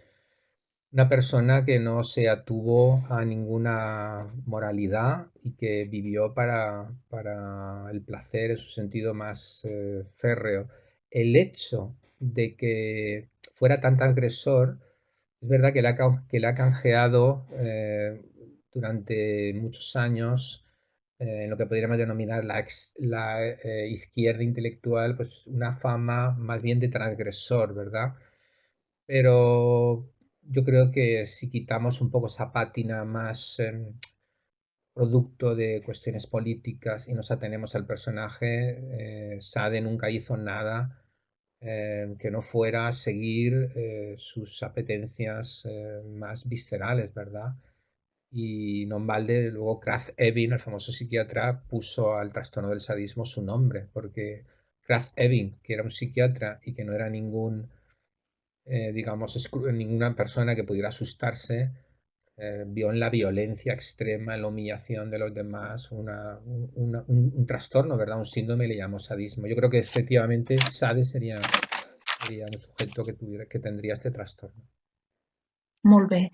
Una persona que no se atuvo a ninguna moralidad y que vivió para, para el placer en su sentido más eh, férreo. El hecho de que fuera tan agresor, es verdad que le ha, que le ha canjeado eh, durante muchos años eh, en lo que podríamos denominar la, eh, izquierda intelectual, pues una fama más bien de transgresor, ¿verdad? Pero yo creo que si quitamos un poco esa pátina más em, producto de cuestiones políticas y nos atenemos al personaje, eh, Sade nunca hizo nada que no fuera seguir sus apetencias más viscerales, ¿verdad? Y non balde, luego Kraft Ebing, el famoso psiquiatra, puso al trastorno del sadismo su nombre, porque Kraft Ebing, que era un psiquiatra y que no era ningún, eh, digamos, ninguna persona que pudiera asustarse, eh, vio en la violencia extrema, en la humillación de los demás, una, un, trastorno, ¿verdad? Un síndrome le llamó sadismo. Yo creo que efectivamente Sade sería, sería un sujeto que, tuviera, que tendría este trastorno. Molt bé.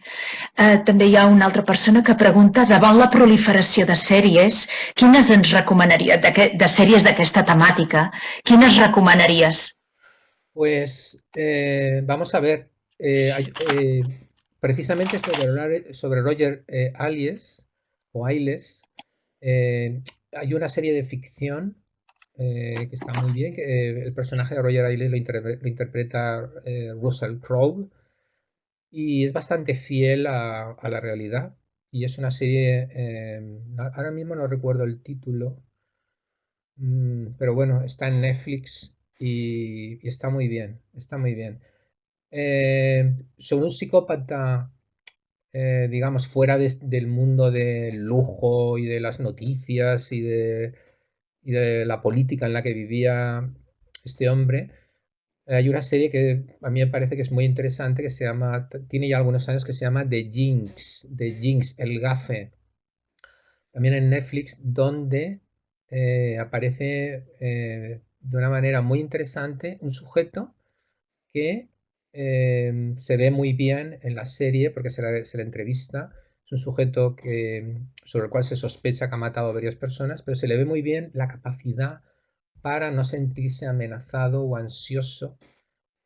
Eh, una altra persona que pregunta, davant la proliferació de sèries, quines ens recomanaries, de, de sèries d'aquesta temàtica, quines recomanaries? Pues eh, vamos a ver, eh, eh, precisamente sobre, sobre Roger eh, Ailes, o Ailes, eh, hay una serie de ficción que está muy bien, que el personaje de Roger Ailes lo, inter lo interpreta Russell Crowe, y es bastante fiel a, la realidad. Y es una serie, eh, ahora mismo no recuerdo el título, mm, pero bueno, está en Netflix y, está muy bien, está muy bien. Eh, sobre un psicópata, eh, digamos, fuera del mundo del lujo y de las noticias y de, y de la política en la que vivía este hombre, hay una serie que a mí me parece que es muy interesante, que se llama, tiene ya algunos años, que se llama The Jinx, The Jinx, el gafe. También en Netflix, donde eh, aparece eh, de una manera muy interesante un sujeto que eh, se ve muy bien en la serie porque se la, entrevista. Es un sujeto sobre el cual se sospecha que ha matado a varias personas, pero se le ve muy bien la capacidad para no sentirse amenazado o ansioso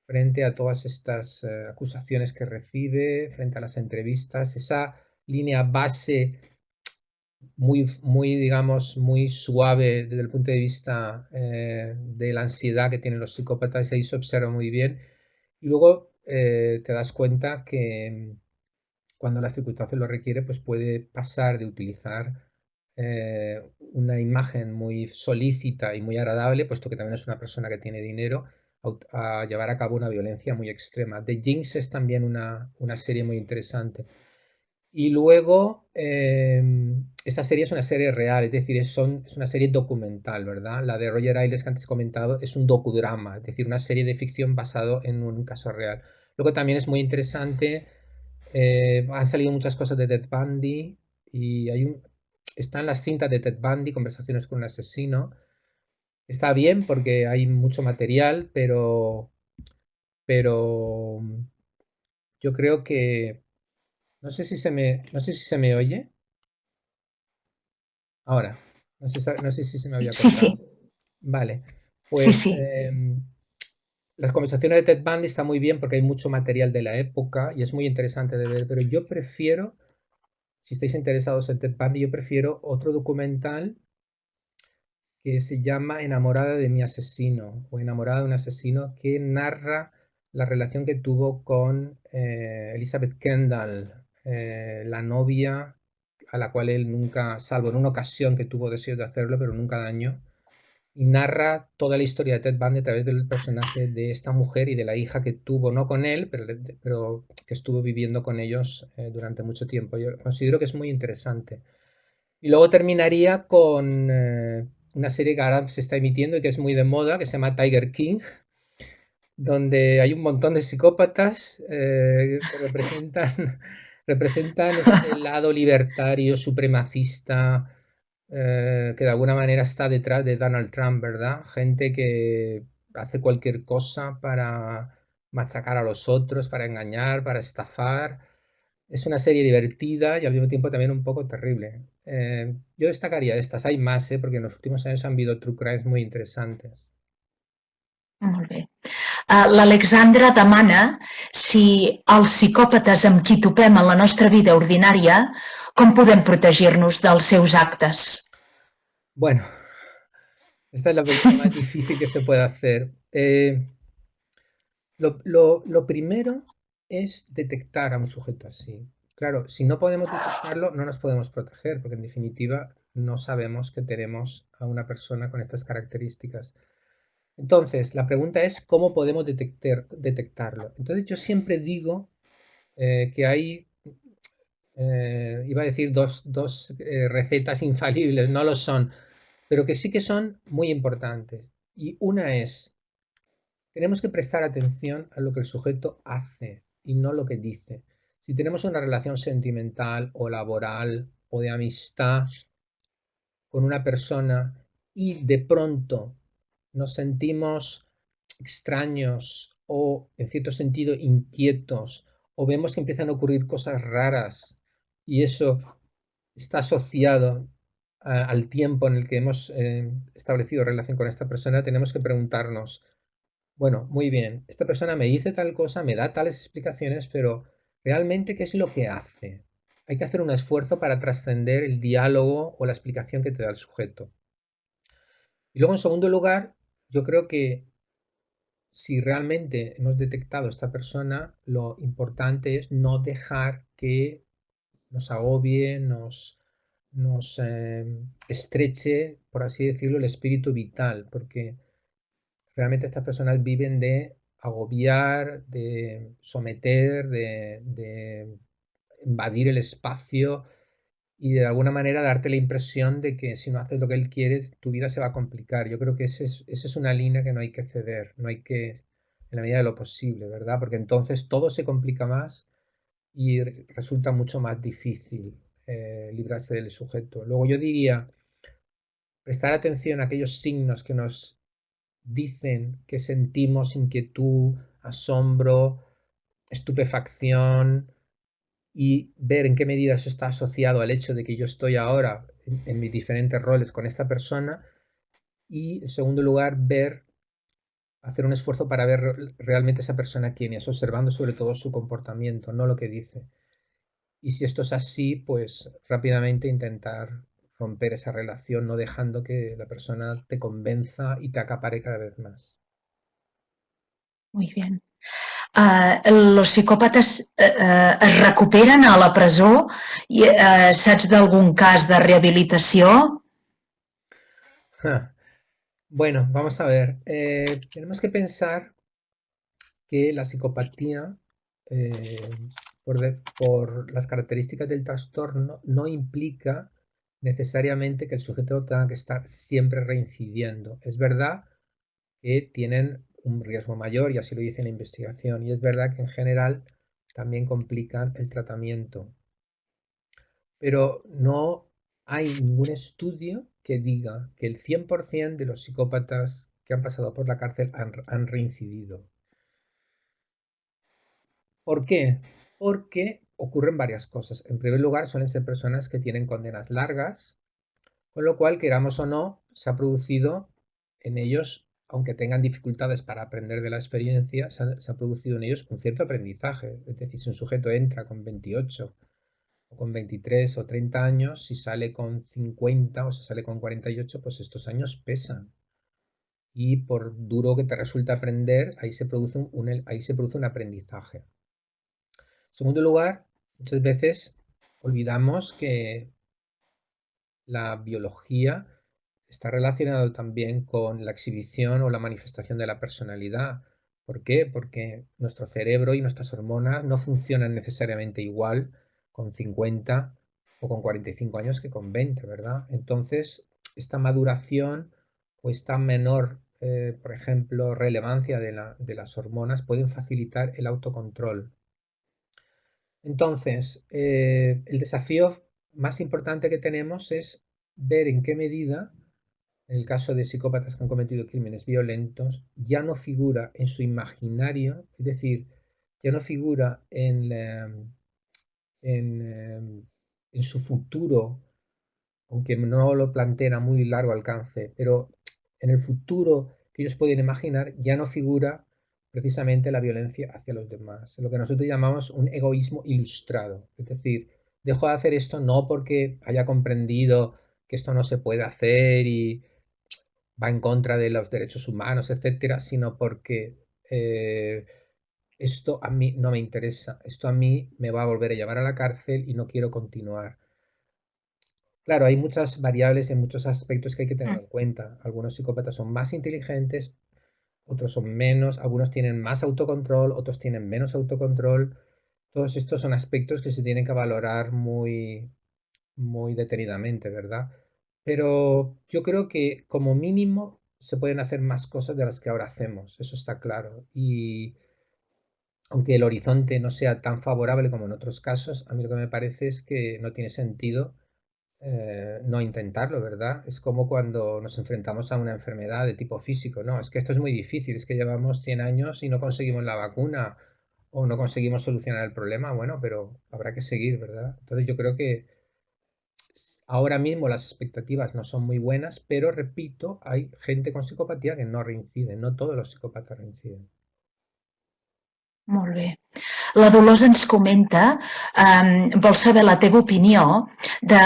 frente a todas estas eh, acusaciones que recibe, frente a las entrevistas, esa línea base muy, muy digamos, muy suave desde el punto de vista eh, de la ansiedad que tienen los psicópatas, ahí se observa muy bien. Y luego eh, te das cuenta que cuando la circunstancia lo requiere, pues puede pasar de utilizar eh, una imagen muy solícita y muy agradable, puesto que también es una persona que tiene dinero, a, llevar a cabo una violencia muy extrema. The Jinx es también una, serie muy interesante. Y luego, eh, esa serie es una serie real, es decir, es, es una serie documental, ¿verdad? La de Roger Ailes que antes he comentado es un docudrama, es decir, una serie de ficción basado en un caso real. Luego también es muy interesante, eh, han salido muchas cosas de Ted Bundy y hay un, están las cintas de Ted Bundy, Conversaciones con un asesino. Está bien porque hay mucho material, pero, pero yo creo que no sé si se me, no sé si se me oye. Ahora, no sé, si se me había cortado. Vale, pues em, las conversaciones de Ted Bundy están muy bien porque hay mucho material de la época y es muy interesante de ver, pero yo prefiero si estáis interesados en Ted Bundy, yo prefiero otro documental que se llama Enamorada de mi asesino o Enamorada de un asesino que narra la relación que tuvo con eh, Elizabeth Kendall, eh, la novia a la cual él nunca, salvo en una ocasión que tuvo deseo de hacerlo, pero nunca daño, y narra toda la historia de Ted Bundy a través del personaje de esta mujer y de la hija que tuvo, no con él, pero, que estuvo viviendo con ellos eh, durante mucho tiempo. Yo considero que es muy interesante. Y luego terminaría con eh, una serie que ahora se está emitiendo y que es muy de moda, que se llama Tiger King, donde hay un montón de psicópatas eh, que representan, representan este lado libertario, supremacista, eh, que de alguna manera está detrás de Donald Trump, ¿verdad? Gente que hace cualquier cosa para machacar a los otros, para engañar, para estafar. Es una serie divertida y al mismo tiempo también un poco terrible. Eh, yo destacaría estas, hay más, ¿eh? porque en los últimos años han habido true crimes muy interesantes. Molt bé. Uh, L'Alexandra demana si els psicòpates amb qui topem la nostra vida ordinària, com podem protegir-nos dels seus? Bueno, esta es la pregunta más difícil que se puede hacer. Eh, lo, lo, lo primero es detectar a un sujeto así. Claro, si no podemos detectarlo, no nos podemos proteger, porque en definitiva no sabemos que tenemos a una persona con estas características. Entonces, la pregunta es cómo podemos detectar, detectarlo. Entonces, yo siempre digo eh, que hay, eh, iba a decir dos, dos eh, recetas infalibles, no lo son, pero que sí que son muy importantes. Y una es, tenemos que prestar atención a lo que el sujeto hace y no lo que dice. Si tenemos una relación sentimental o laboral o de amistad con una persona y de pronto nos sentimos extraños o en cierto sentido inquietos o vemos que empiezan a ocurrir cosas raras y eso está asociado al tiempo en el que hemos eh, establecido relación con esta persona, tenemos que preguntarnos, bueno, muy bien, esta persona me dice tal cosa, me da tales explicaciones, pero realmente, ¿qué es lo que hace? Hay que hacer un esfuerzo para trascender el diálogo o la explicación que te da el sujeto. Y luego, en segundo lugar, yo creo que si realmente hemos detectado a esta persona, lo importante es no dejar que nos agobie, nos, nos eh, estreche, por así decirlo, el espíritu vital, porque realmente estas personas viven de agobiar, de someter, de, de invadir el espacio, y de alguna manera darte la impresión de que si no haces lo que él quiere, tu vida se va a complicar. Yo creo que esa es, es una línea que no hay que ceder, no hay que, en la medida de lo posible, ¿verdad? Porque entonces todo se complica más y resulta mucho más difícil eh, librarse del sujeto. Luego yo diría, prestar atención a aquellos signos que nos dicen que sentimos inquietud, asombro, estupefacción, y ver en qué medida eso está asociado al hecho de que yo estoy ahora en, mis diferentes roles con esta persona y en segundo lugar ver hacer un esfuerzo para ver realmente esa persona quién es, observando sobre todo su comportamiento, no lo que dice. Y si esto es así, pues rápidamente intentar romper esa relación, no dejando que la persona te convenza y te acapare cada vez más. Muy bien. eh, los psicòpates eh, eh, es recuperen a la presó? I, eh, saps d'algun cas de rehabilitació? Bueno, vamos a ver. Eh, tenemos que pensar que la psicopatía, eh, por, por, las características del trastorno, no implica necesariamente que el sujeto tenga que estar siempre reincidiendo. Es verdad que tienen un riesgo mayor y así lo dice la investigación. Y es verdad que en general también complican el tratamiento. Pero no hay ningún estudio que diga que el 100% de los psicópatas que han pasado por la cárcel han, reincidido. ¿Por qué? Porque ocurren varias cosas. En primer lugar, suelen ser personas que tienen condenas largas, con lo cual, queramos o no, se ha producido en ellos aunque tengan dificultades para aprender de la experiencia, se ha, producido en ellos un cierto aprendizaje. Es decir, si un sujeto entra con 28 con 23 o 30 años, si sale con 50 o si sale con 48, pues estos años pesan. Y por duro que te resulte aprender, ahí se produce un, ahí se produce un aprendizaje. En segundo lugar, muchas veces olvidamos que la biología está relacionado también con la exhibición o la manifestación de la personalidad. ¿Por qué? Porque nuestro cerebro y nuestras hormonas no funcionan necesariamente igual con 50 o con 45 años que con 20, ¿verdad? Entonces, esta maduración o esta menor, eh, por ejemplo, relevancia de, la, de, las hormonas pueden facilitar el autocontrol. Entonces, eh, el desafío más importante que tenemos es ver en qué medida, en el caso de psicópatas que han cometido crímenes violentos, ya no figura en su imaginario, es decir, ya no figura en, en, en su futuro, aunque no lo plantea a muy largo alcance, pero en el futuro que ellos pueden imaginar ya no figura precisamente la violencia hacia los demás, lo que nosotros llamamos un egoísmo ilustrado. Es decir, dejo de hacer esto no porque haya comprendido que esto no se puede hacer y va en contra de los derechos humanos, etcétera, sino porque eh, esto a mí no me interesa, esto a mí me va a volver a llevar a la cárcel y no quiero continuar. Claro, hay muchas variables en muchos aspectos que hay que tener en cuenta. Algunos psicópatas son más inteligentes, otros son menos, algunos tienen más autocontrol, otros tienen menos autocontrol. Todos estos son aspectos que se tienen que valorar muy, muy detenidamente, ¿verdad? Pero yo creo que como mínimo se pueden hacer más cosas de las que ahora hacemos, eso está claro. Y aunque el horizonte no sea tan favorable como en otros casos, a mí lo que me parece es que no tiene sentido eh, no intentarlo, ¿verdad? Es como cuando nos enfrentamos a una enfermedad de tipo físico, ¿no? Es que esto es muy difícil, es que llevamos 100 años y no conseguimos la vacuna o no conseguimos solucionar el problema, bueno, pero habrá que seguir, ¿verdad? Entonces yo creo que ahora mismo las expectativas no son muy buenas, pero repito, hay gente con psicopatía que no reincide, no todos los psicópatas reinciden. Molt bé. La Dolors ens comenta, eh, vol saber la teva opinió, de,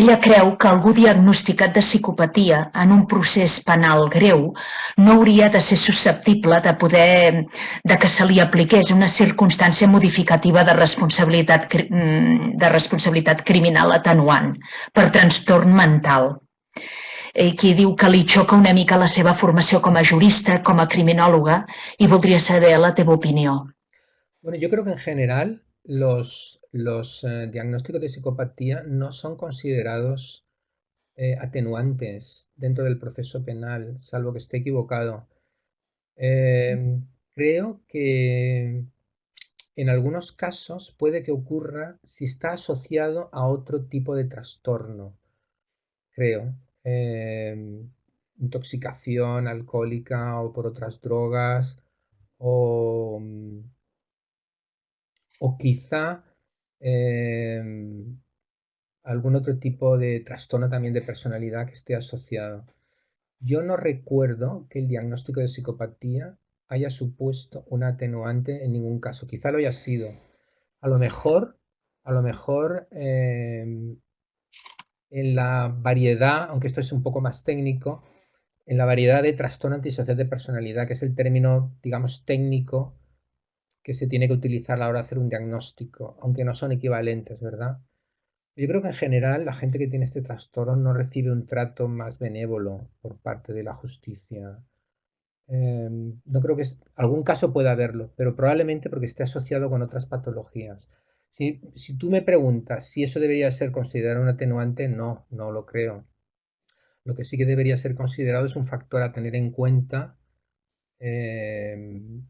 ella creu que algú diagnosticat de psicopatia en un procés penal greu no hauria de ser susceptible de poder de que se li apliqués una circumstància modificativa de responsabilitat, mm, de responsabilitat criminal atenuant per trastorn mental eh, qui diu que li xoca una mica la seva formació com a jurista, com a criminòloga, i voldria saber la teva opinió. Bueno, yo creo que en general los, los eh, diagnósticos de psicopatía no son considerados eh, atenuantes dentro del proceso penal, salvo que esté equivocado. Em, creo que en algunos casos puede que ocurra si está asociado a otro tipo de trastorno, creo. Em, intoxicación alcohólica o por otras drogas o o quizá em, algún otro tipo de trastorno también de personalidad que esté asociado. Yo no recuerdo que el diagnóstico de psicopatía haya supuesto un atenuante en ningún caso. Quizá lo haya sido. A lo mejor, a lo mejor em, en la variedad, aunque esto es un poco más técnico, en la variedad de trastorno antisocial de personalidad, que es el término, digamos, técnico que se tiene que utilizar a la hora de hacer un diagnóstico, aunque no son equivalentes, ¿verdad? Yo creo que en general la gente que tiene este trastorno no recibe un trato más benévolo por parte de la justicia. Em, no creo que algún caso pueda haberlo, pero probablemente porque esté asociado con otras patologías. Si, tú me preguntas si eso debería ser considerado un atenuante, no, no lo creo. Lo que sí que debería ser considerado es un factor a tener en cuenta em,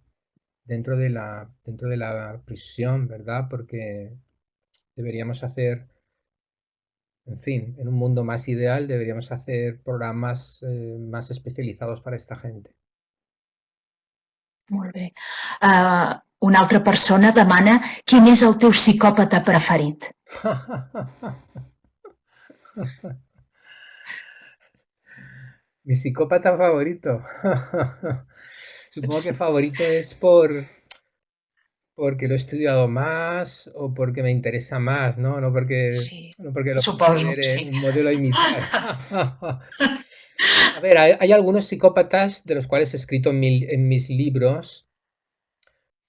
dentro de la, dentro de la prisión, ¿verdad? Porque deberíamos hacer, en fin, en un mundo más ideal deberíamos hacer programas eh, más especializados para esta gente. Molt bé. Uh, una altra persona demana quin és el teu psicòpata preferit. Mi psicópata favorito. Supongo que favorito es por porque lo he estudiado más o porque me interesa más, ¿no? No porque, no porque lo Supongo, un modelo a imitar. a ver, hay, algunos psicópatas de los cuales he escrito en, mis libros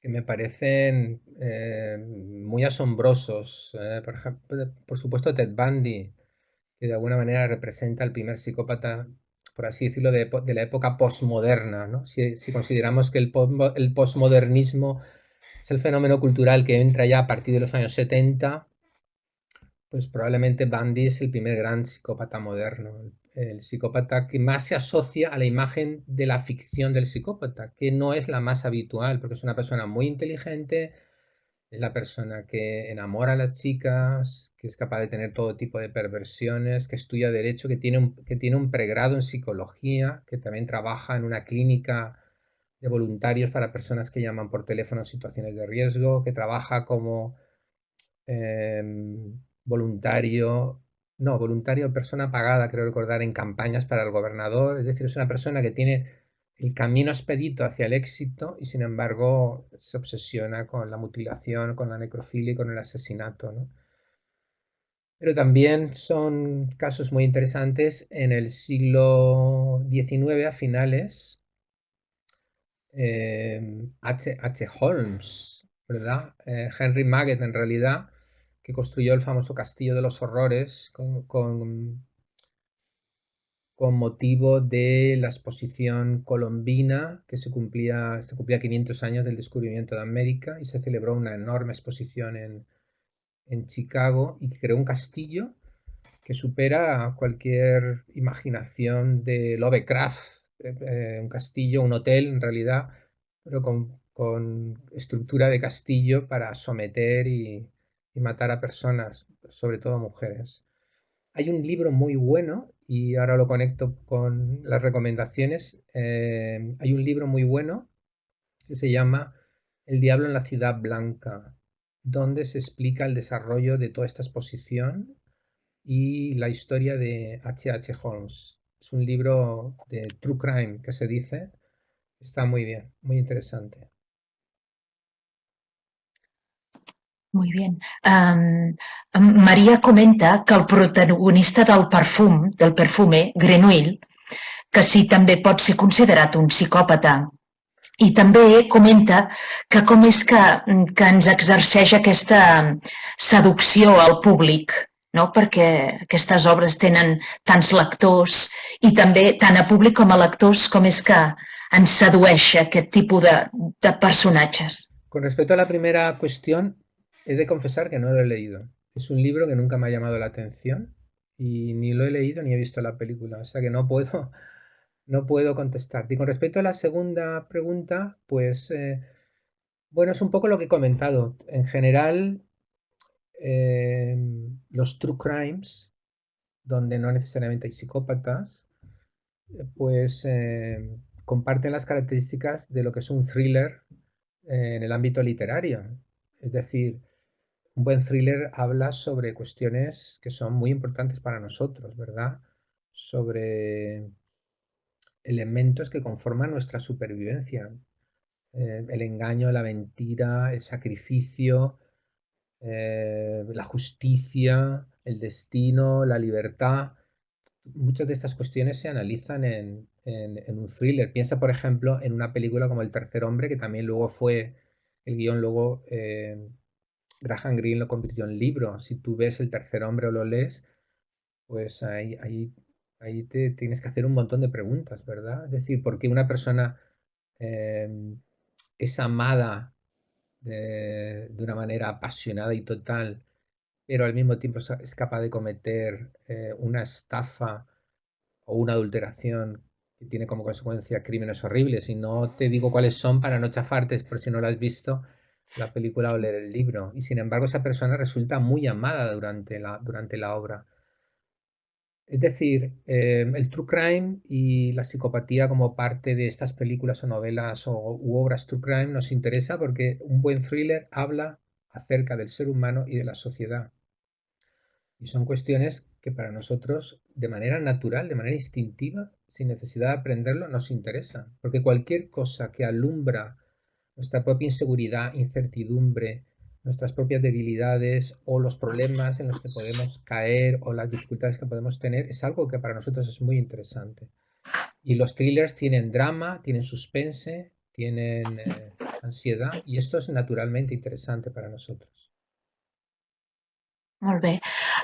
que me parecen eh, muy asombrosos. Eh, por, ejemplo, por supuesto, Ted Bundy, que de alguna manera representa al primer psicópata por así decirlo, de, la época posmoderna. ¿no? Si, consideramos que el, posmodernismo es el fenómeno cultural que entra ya a partir de los años 70, pues probablemente Bundy es el primer gran psicópata moderno, el psicópata que más se asocia a la imagen de la ficción del psicópata, que no es la más habitual, porque es una persona muy inteligente, es la persona que enamora a las chicas, que es capaz de tener todo tipo de perversiones, que estudia derecho, que tiene un, que tiene un pregrado en psicología, que también trabaja en una clínica de voluntarios para personas que llaman por teléfono en situaciones de riesgo, que trabaja como em, voluntario, no, voluntario, persona pagada, creo recordar, en campañas para el gobernador. Es decir, es una persona que tiene el camino expedito hacia el éxito y sin embargo se obsesiona con la mutilación, con la necrofilia y con el asesinato. ¿no? Pero también son casos muy interesantes en el siglo XIX a finales. Eh, H. H. Holmes, ¿verdad? Eh, Henry Maggett en realidad, que construyó el famoso Castillo de los Horrores con, con con motivo de la exposición colombina que se cumplía, se cumplía 500 años del descubrimiento de América y se celebró una enorme exposición en, en Chicago y creó un castillo que supera cualquier imaginación de Lovecraft, eh, eh, un castillo, un hotel en realidad, pero con, con estructura de castillo para someter y, y matar a personas, sobre todo mujeres. Hay un libro muy bueno y ahora lo conecto con las recomendaciones. Eh, hay un libro muy bueno que se llama El diablo en la ciudad blanca, donde se explica el desarrollo de toda esta exposición y la historia de H.H. H. Holmes. Es un libro de True Crime que se dice. Está muy bien, muy interesante. Muy bien. Um, Maria comenta que el protagonista del perfum, del perfume, Grenouille, que sí també pot ser considerat un psicòpata. I també comenta que com és que, que ens exerceix aquesta seducció al públic, no? perquè aquestes obres tenen tants lectors i també tant a públic com a lectors com és que ens sedueix aquest tipus de, de personatges. Con respecto a la primera cuestión, He de confesar que no lo he leído. Es un libro que nunca me ha llamado la atención y ni lo he leído ni he visto la película, o sea que no puedo, no puedo contestar. Y con respecto a la segunda pregunta, pues eh, bueno, es un poco lo que he comentado. En general, em, los true crimes, donde no necesariamente hay psicópatas, pues em, comparten las características de lo que es un thriller en el ámbito literario. Es decir, un buen thriller habla sobre cuestiones que son muy importantes para nosotros, ¿verdad? Sobre elementos que conforman nuestra supervivencia. Eh, el engaño, la mentira, el sacrificio, eh, la justicia, el destino, la libertad. Muchas de estas cuestiones se analizan en, un thriller. Piensa, por ejemplo, en una película como El tercer hombre, que también luego fue, el guion luego eh, Graham Greene lo convirtió en libro. Si tú ves El tercer hombre o lo lees, pues ahí, ahí, ahí te tienes que hacer un montón de preguntas, ¿verdad? Es decir, ¿por qué una persona em, es amada de, una manera apasionada y total, pero al mismo tiempo es capaz de cometer eh, una estafa o una adulteración que tiene como consecuencia crímenes horribles? Y no te digo cuáles son para no chafarte, por si no lo has visto la película o leer el libro. Y sin embargo esa persona resulta muy amada durante la, durante la obra. Es decir, em, el true crime y la psicopatía como parte de estas películas o novelas o, u obras true crime nos interesa porque un buen thriller habla acerca del ser humano y de la sociedad. Y son cuestiones que para nosotros de manera natural, de manera instintiva, sin necesidad de aprenderlo, nos interesan. Porque cualquier cosa que alumbra nuestra propia inseguridad, incertidumbre, nuestras propias debilidades o los problemas en los que podemos caer o las dificultades que podemos tener, es algo que para nosotros es muy interesante. Y los thrillers tienen drama, tienen suspense, tienen eh, ansiedad y esto es naturalmente interesante para nosotros.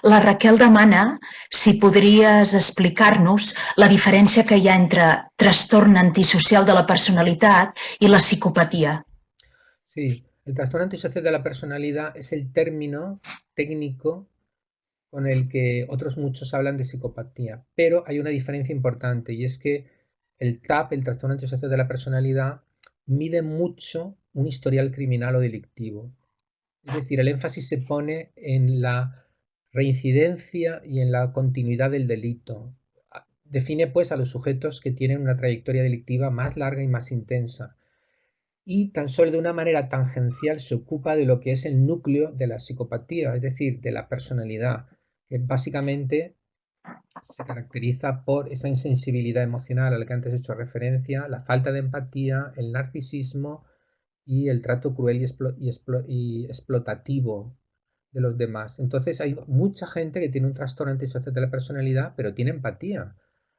La Raquel demana si podries explicar-nos la diferència que hi ha entre trastorn antisocial de la personalitat i la psicopatía. Sí, el trastorno antisocial de la personalidad es el término técnico con el que otros muchos hablan de psicopatía, pero hay una diferencia importante y es que el TAP, el trastorno antisocial de la personalidad, mide mucho un historial criminal o delictivo Es decir, el énfasis se pone en la reincidencia y en la continuidad del delito. Define pues a los sujetos que tienen una trayectoria delictiva más larga y más intensa. Y tan solo de una manera tangencial se ocupa de lo que es el núcleo de la psicopatía, es decir, de la personalidad, que básicamente se caracteriza por esa insensibilidad emocional a la que antes he hecho referencia, la falta de empatía, el narcisismo y el trato cruel y, explotativo de los demás. Entonces hay mucha gente que tiene un trastorno antisocial de la personalidad, pero tiene empatía.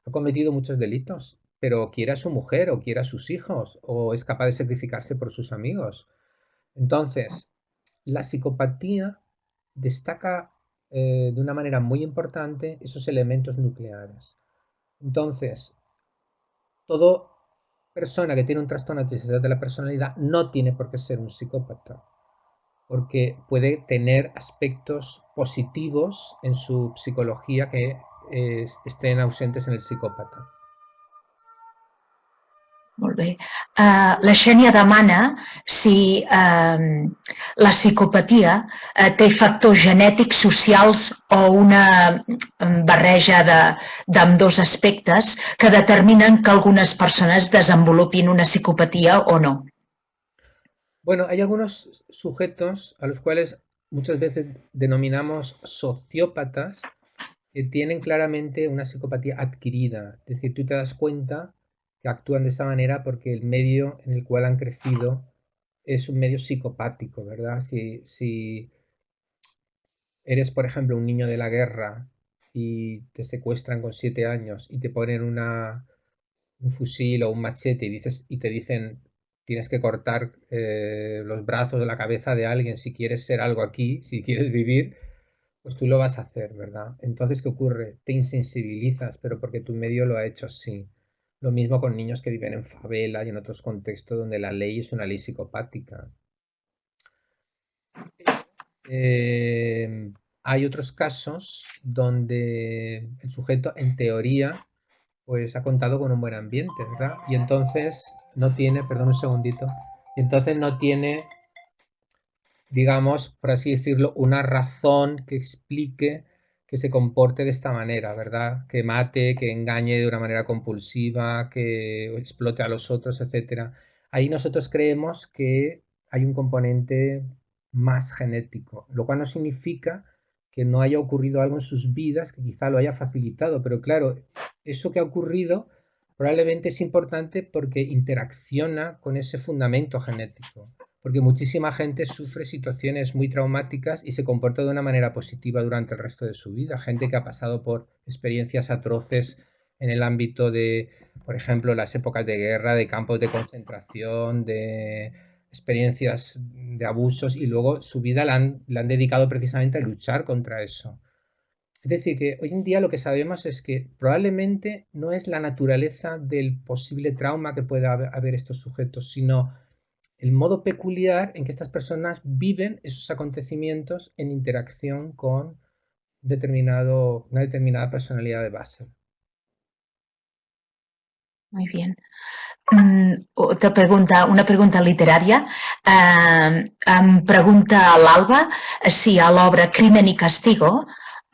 Ha cometido muchos delitos, pero quiere a su mujer o quiere a sus hijos o es capaz de sacrificarse por sus amigos. Entonces, la psicopatía destaca eh, de una manera muy importante esos elementos nucleares. Entonces, toda persona que tiene un trastorno antisocial de la personalidad no tiene por qué ser un psicópata, porque puede tener aspectos positivos en su psicología que eh, estén ausentes en el psicópata. Molt bé. Uh, la Xènia demana si uh, la psicopatia uh, té factors genètics, socials o una barreja d'amb dos aspectes que determinen que algunes persones desenvolupin una psicopatia o no. Bueno, hay algunos sujetos a los cuales muchas veces denominamos sociópatas que tienen claramente una psicopatía adquirida. Es decir, tú te das cuenta que actúan de esa manera porque el medio en el cual han crecido es un medio psicopático, ¿verdad? Si, si eres, por ejemplo, un niño de la guerra y te secuestran con siete años y te ponen un fusil o un machete y, dices, y te dicen tienes que cortar eh, los brazos de la cabeza de alguien si quieres ser algo aquí, si quieres vivir, pues tú lo vas a hacer, ¿verdad? Entonces, ¿qué ocurre? Te insensibilizas, pero porque tu medio lo ha hecho así. Lo mismo con niños que viven en favela y en otros contextos donde la ley es una ley psicopática. Eh, hay otros casos donde el sujeto, en teoría, pues ha contado con un buen ambiente, ¿verdad? Y entonces no tiene, perdón un segundito, y entonces no tiene, digamos, por así decirlo, una razón que explique que se comporte de esta manera, ¿verdad? Que mate, que engañe de una manera compulsiva, que explote a los otros, etc. Ahí nosotros creemos que hay un componente más genético, lo cual no significa que no haya ocurrido algo en sus vidas que quizá lo haya facilitado, pero claro, eso que ha ocurrido probablemente es importante porque interacciona con ese fundamento genético porque muchísima gente sufre situaciones muy traumáticas y se comporta de una manera positiva durante el resto de su vida. Gente que ha pasado por experiencias atroces en el ámbito de, por ejemplo, las épocas de guerra, de campos de concentración, de experiencias de abusos y luego su vida la han, la han dedicado precisamente a luchar contra eso. Es decir, que hoy en día lo que sabemos es que probablemente no es la naturaleza del posible trauma que pueda haber estos sujetos, sino el modo peculiar en que estas personas viven esos acontecimientos en interacción con una determinada personalidad de base. Muy bien. Mm, otra pregunta, una pregunta literaria. Eh, em pregunta l'Alba si a l'obra Crimen i Castigo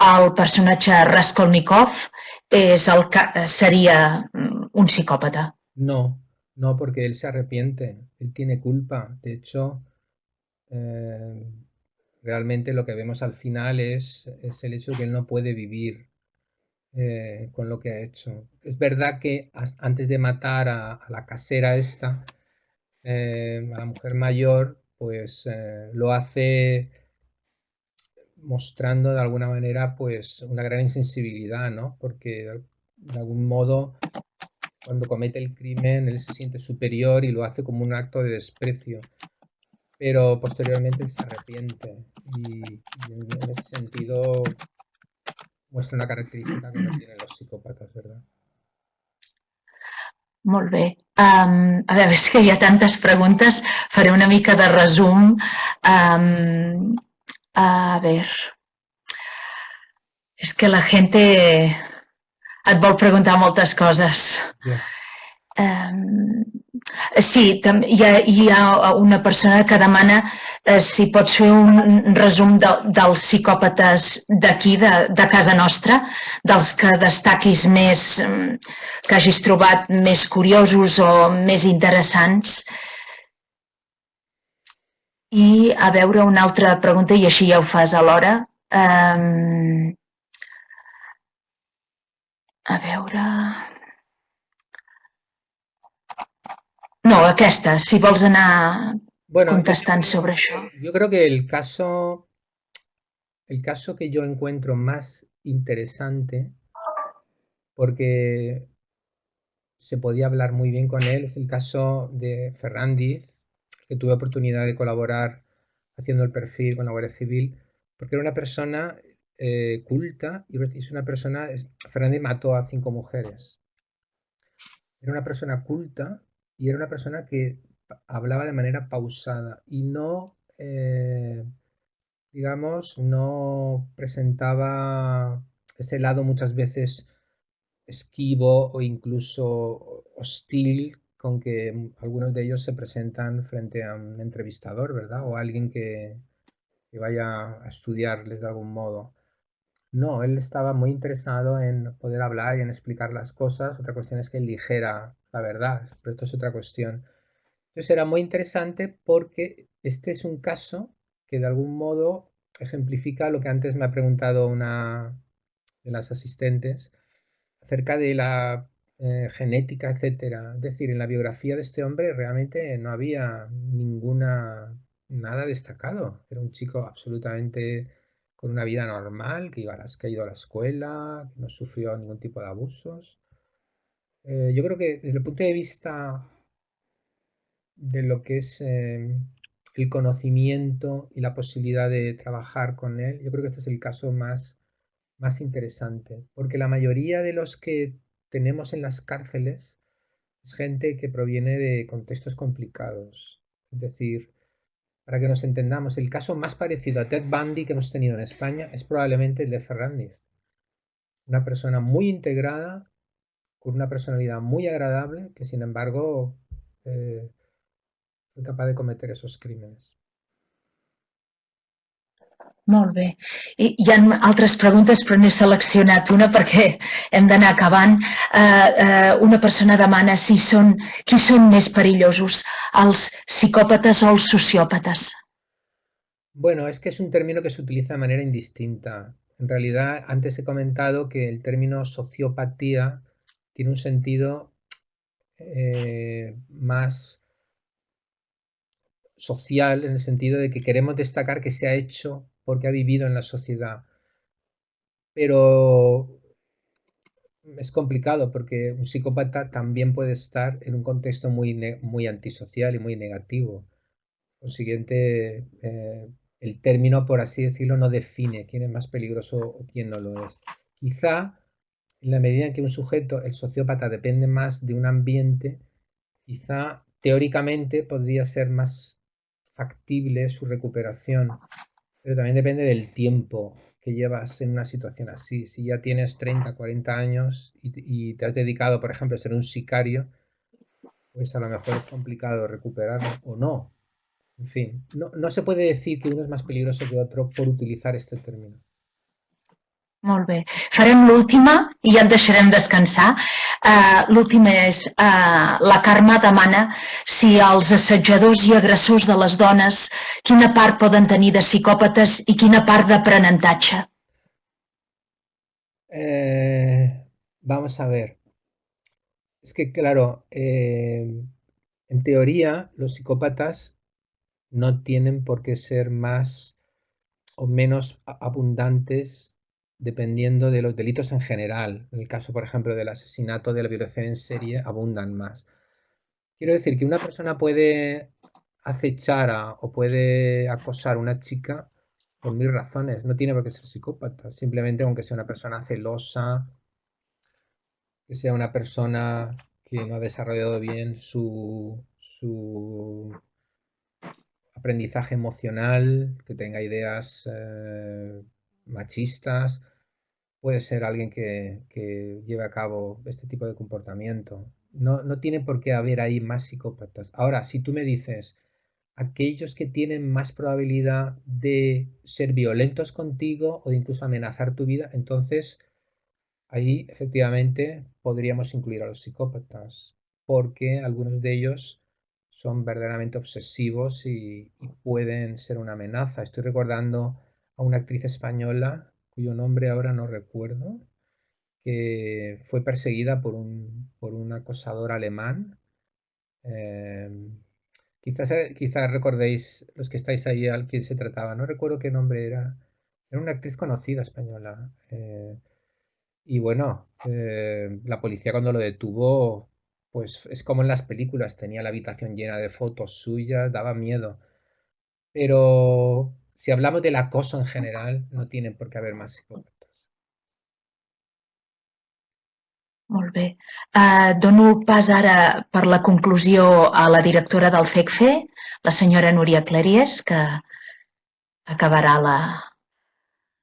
el personatge Raskolnikov és el, seria mm, un psicòpata. No, no, porque él se arrepiente, él tiene culpa. De hecho, eh, realmente lo que vemos al final es, el hecho de que él no puede vivir eh, con lo que ha hecho. Es verdad que antes de matar a, la casera esta, eh, a la mujer mayor, pues lo hace mostrando de alguna manera pues una gran insensibilidad, ¿no? Porque de algún modo cuando comete el crimen, él se siente superior y lo hace como un acto de desprecio. Pero posteriormente se arrepiente y, en ese sentido muestra una característica que no tienen los psicòpates, ¿verdad? Molt bé. Um, a veure, és que hi ha tantes preguntes. Faré una mica de resum. Um, a ver. És que la gente et vol preguntar moltes coses. Yeah. Um, Sí, hi ha, hi ha una persona que demana eh, si pots fer un resum de, dels psicòpates d'aquí, de, de casa nostra, dels que destaquis més, mm, que hagis trobat més curiosos o més interessants. I a veure una altra pregunta, i així ja ho fas alhora. Um, a veure... No, aquesta, si vols anar bueno, contestant sobre això. Yo creo que el caso, el caso que yo encuentro más interesante, porque se podía hablar muy bien con él, es el caso de Ferrandiz, que tuve oportunidad de colaborar haciendo el perfil con la Guardia Civil, porque era una persona eh, culta y es una persona, Fernández mató a cinco mujeres. Era una persona culta y era una persona que hablaba de manera pausada y no, eh, digamos, no presentaba ese lado muchas veces esquivo o incluso hostil con que algunos de ellos se presentan frente a un entrevistador, ¿verdad? O alguien que, que vaya a estudiarles de algún modo. No, él estaba muy interesado en poder hablar y en explicar las cosas. Otra cuestión es que él dijera la verdad, pero esto es otra cuestión. Entonces era muy interesante porque este es un caso que de algún modo ejemplifica lo que antes me ha preguntado una de las asistentes acerca de la eh, genética, etcétera. Es decir, en la biografía de este hombre realmente no había ninguna nada destacado. Era un chico absolutamente con una vida normal, que, iba a las, que ha ido a la escuela, que no sufrió ningún tipo de abusos. Eh, yo creo que desde el punto de vista de lo que es eh, el conocimiento y la posibilidad de trabajar con él, yo creo que este es el caso más, más interesante, porque la mayoría de los que tenemos en las cárceles es gente que proviene de contextos complicados, es decir, para que nos entendamos, el caso más parecido a Ted Bundy que hemos tenido en España es probablemente el de Ferrandiz. Una persona muy integrada, con una personalidad muy agradable, que sin embargo eh, fue capaz de cometer esos crímenes. Molt bé. I hi ha altres preguntes, però n'he seleccionat una perquè hem d'anar acabant. Uh, uh, una persona demana si són, qui són més perillosos, els psicòpates o els sociòpates. Bueno, es que es un término que se utiliza de manera indistinta. En realidad, antes he comentado que el término sociopatía tiene un sentido eh, más social en el sentido de que queremos destacar que se ha hecho porque ha vivido en la sociedad. Pero es complicado porque un psicópata también puede estar en un contexto muy, muy antisocial y muy negativo. Por siguiente, eh, el término, por así decirlo, no define quién es más peligroso o quién no lo es. Quizá en la medida en que un sujeto, el sociópata, depende más de un ambiente, quizá teóricamente podría ser más factible su recuperación pero también depende del tiempo que llevas en una situación así. Si ya tienes 30, 40 años y, te has dedicado, por ejemplo, a ser un sicario, pues a lo mejor es complicado recuperarlo o no. En fin, no, no se puede decir que uno es más peligroso que otro por utilizar este término. Molt bé. Farem l'última i ja et deixarem descansar. Uh, l'última és, uh, la Carme demana si els assetjadors i agressors de les dones, quina part poden tenir de psicòpates i quina part d'aprenentatge? Eh, vamos a ver. Es que, claro, eh, en teoría los psicópatas no tienen por qué ser más o menos abundantes dependiendo de los delitos en general. En el caso, por ejemplo, del asesinato, de la violación en serie, abundan más. Quiero decir que una persona puede acechar o puede acosar a una chica por mil razones. No tiene por qué ser psicópata. Simplemente aunque sea una persona celosa, que sea una persona que no ha desarrollado bien su, su aprendizaje emocional, que tenga ideas eh, machistas, puede ser alguien que, lleve a cabo este tipo de comportamiento. No, no tiene por qué haber ahí más psicópatas. Ahora, si tú me dices, aquellos que tienen más probabilidad de ser violentos contigo o de incluso amenazar tu vida, entonces ahí efectivamente podríamos incluir a los psicópatas, porque algunos de ellos son verdaderamente obsesivos y, pueden ser una amenaza. Estoy recordando a una actriz española, cuyo nombre ahora no recuerdo, que fue perseguida por un, por un acosador alemán. Em, Quizás, eh, quizás recordéis los que estáis ahí al quién se trataba. No recuerdo qué nombre era. Era una actriz conocida española. Eh, y bueno, eh, la policía cuando lo detuvo, pues es como en las películas, tenía la habitación llena de fotos suyas, daba miedo. Pero si hablamos del acoso en general, no tienen por qué haber más psicópatas. Molt bé. Uh, dono pas ara per la conclusió a la directora del CECFE, la senyora Núria Claries, que acabarà la,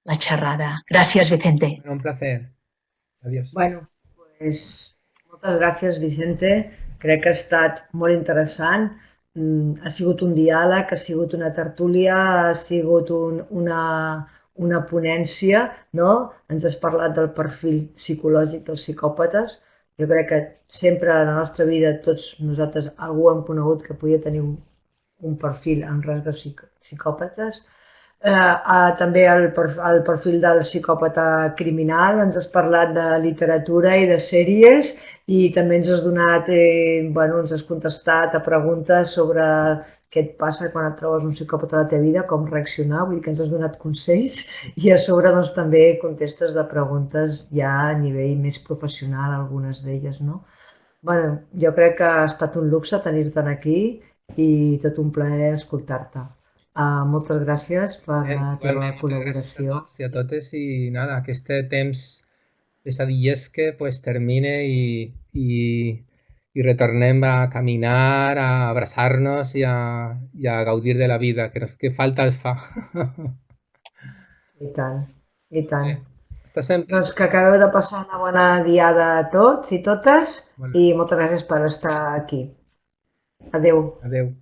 la xerrada. Gràcies, Vicente. Un placer. Adiós. Bueno, pues, moltes gràcies, Vicente. Crec que ha estat molt interessant. Mm, ha sigut un diàleg, ha sigut una tertúlia, ha sigut un, una, una ponència, no? ens has parlat del perfil psicològic dels psicòpates. Jo crec que sempre a la nostra vida tots nosaltres algú hem conegut que podia tenir un, un perfil en rasgos psicòpates. Eh, eh, també el, el perfil del psicòpata criminal, ens has parlat de literatura i de sèries i també ens has donat, eh, bueno, ens has contestat a preguntes sobre què et passa quan et trobes un psicòpata a la teva vida, com reaccionar, vull dir que ens has donat consells i a sobre doncs, també contestes de preguntes ja a nivell més professional, algunes d'elles, no? bueno, jo crec que ha estat un luxe tenir-te aquí i tot un plaer escoltar-te. Uh, moltes gràcies per la teva col·laboració. Gràcies a tots i a totes i nada, que este temps pesadillesque pues termine i, i i retornem a caminar, a abraçar-nos i, a, i a gaudir de la vida, que, que falta es fa. I tant, i tant. Eh, sempre... Doncs que acabeu de passar una bona diada a tots i totes bueno. i moltes gràcies per estar aquí. Adeu. Adeu.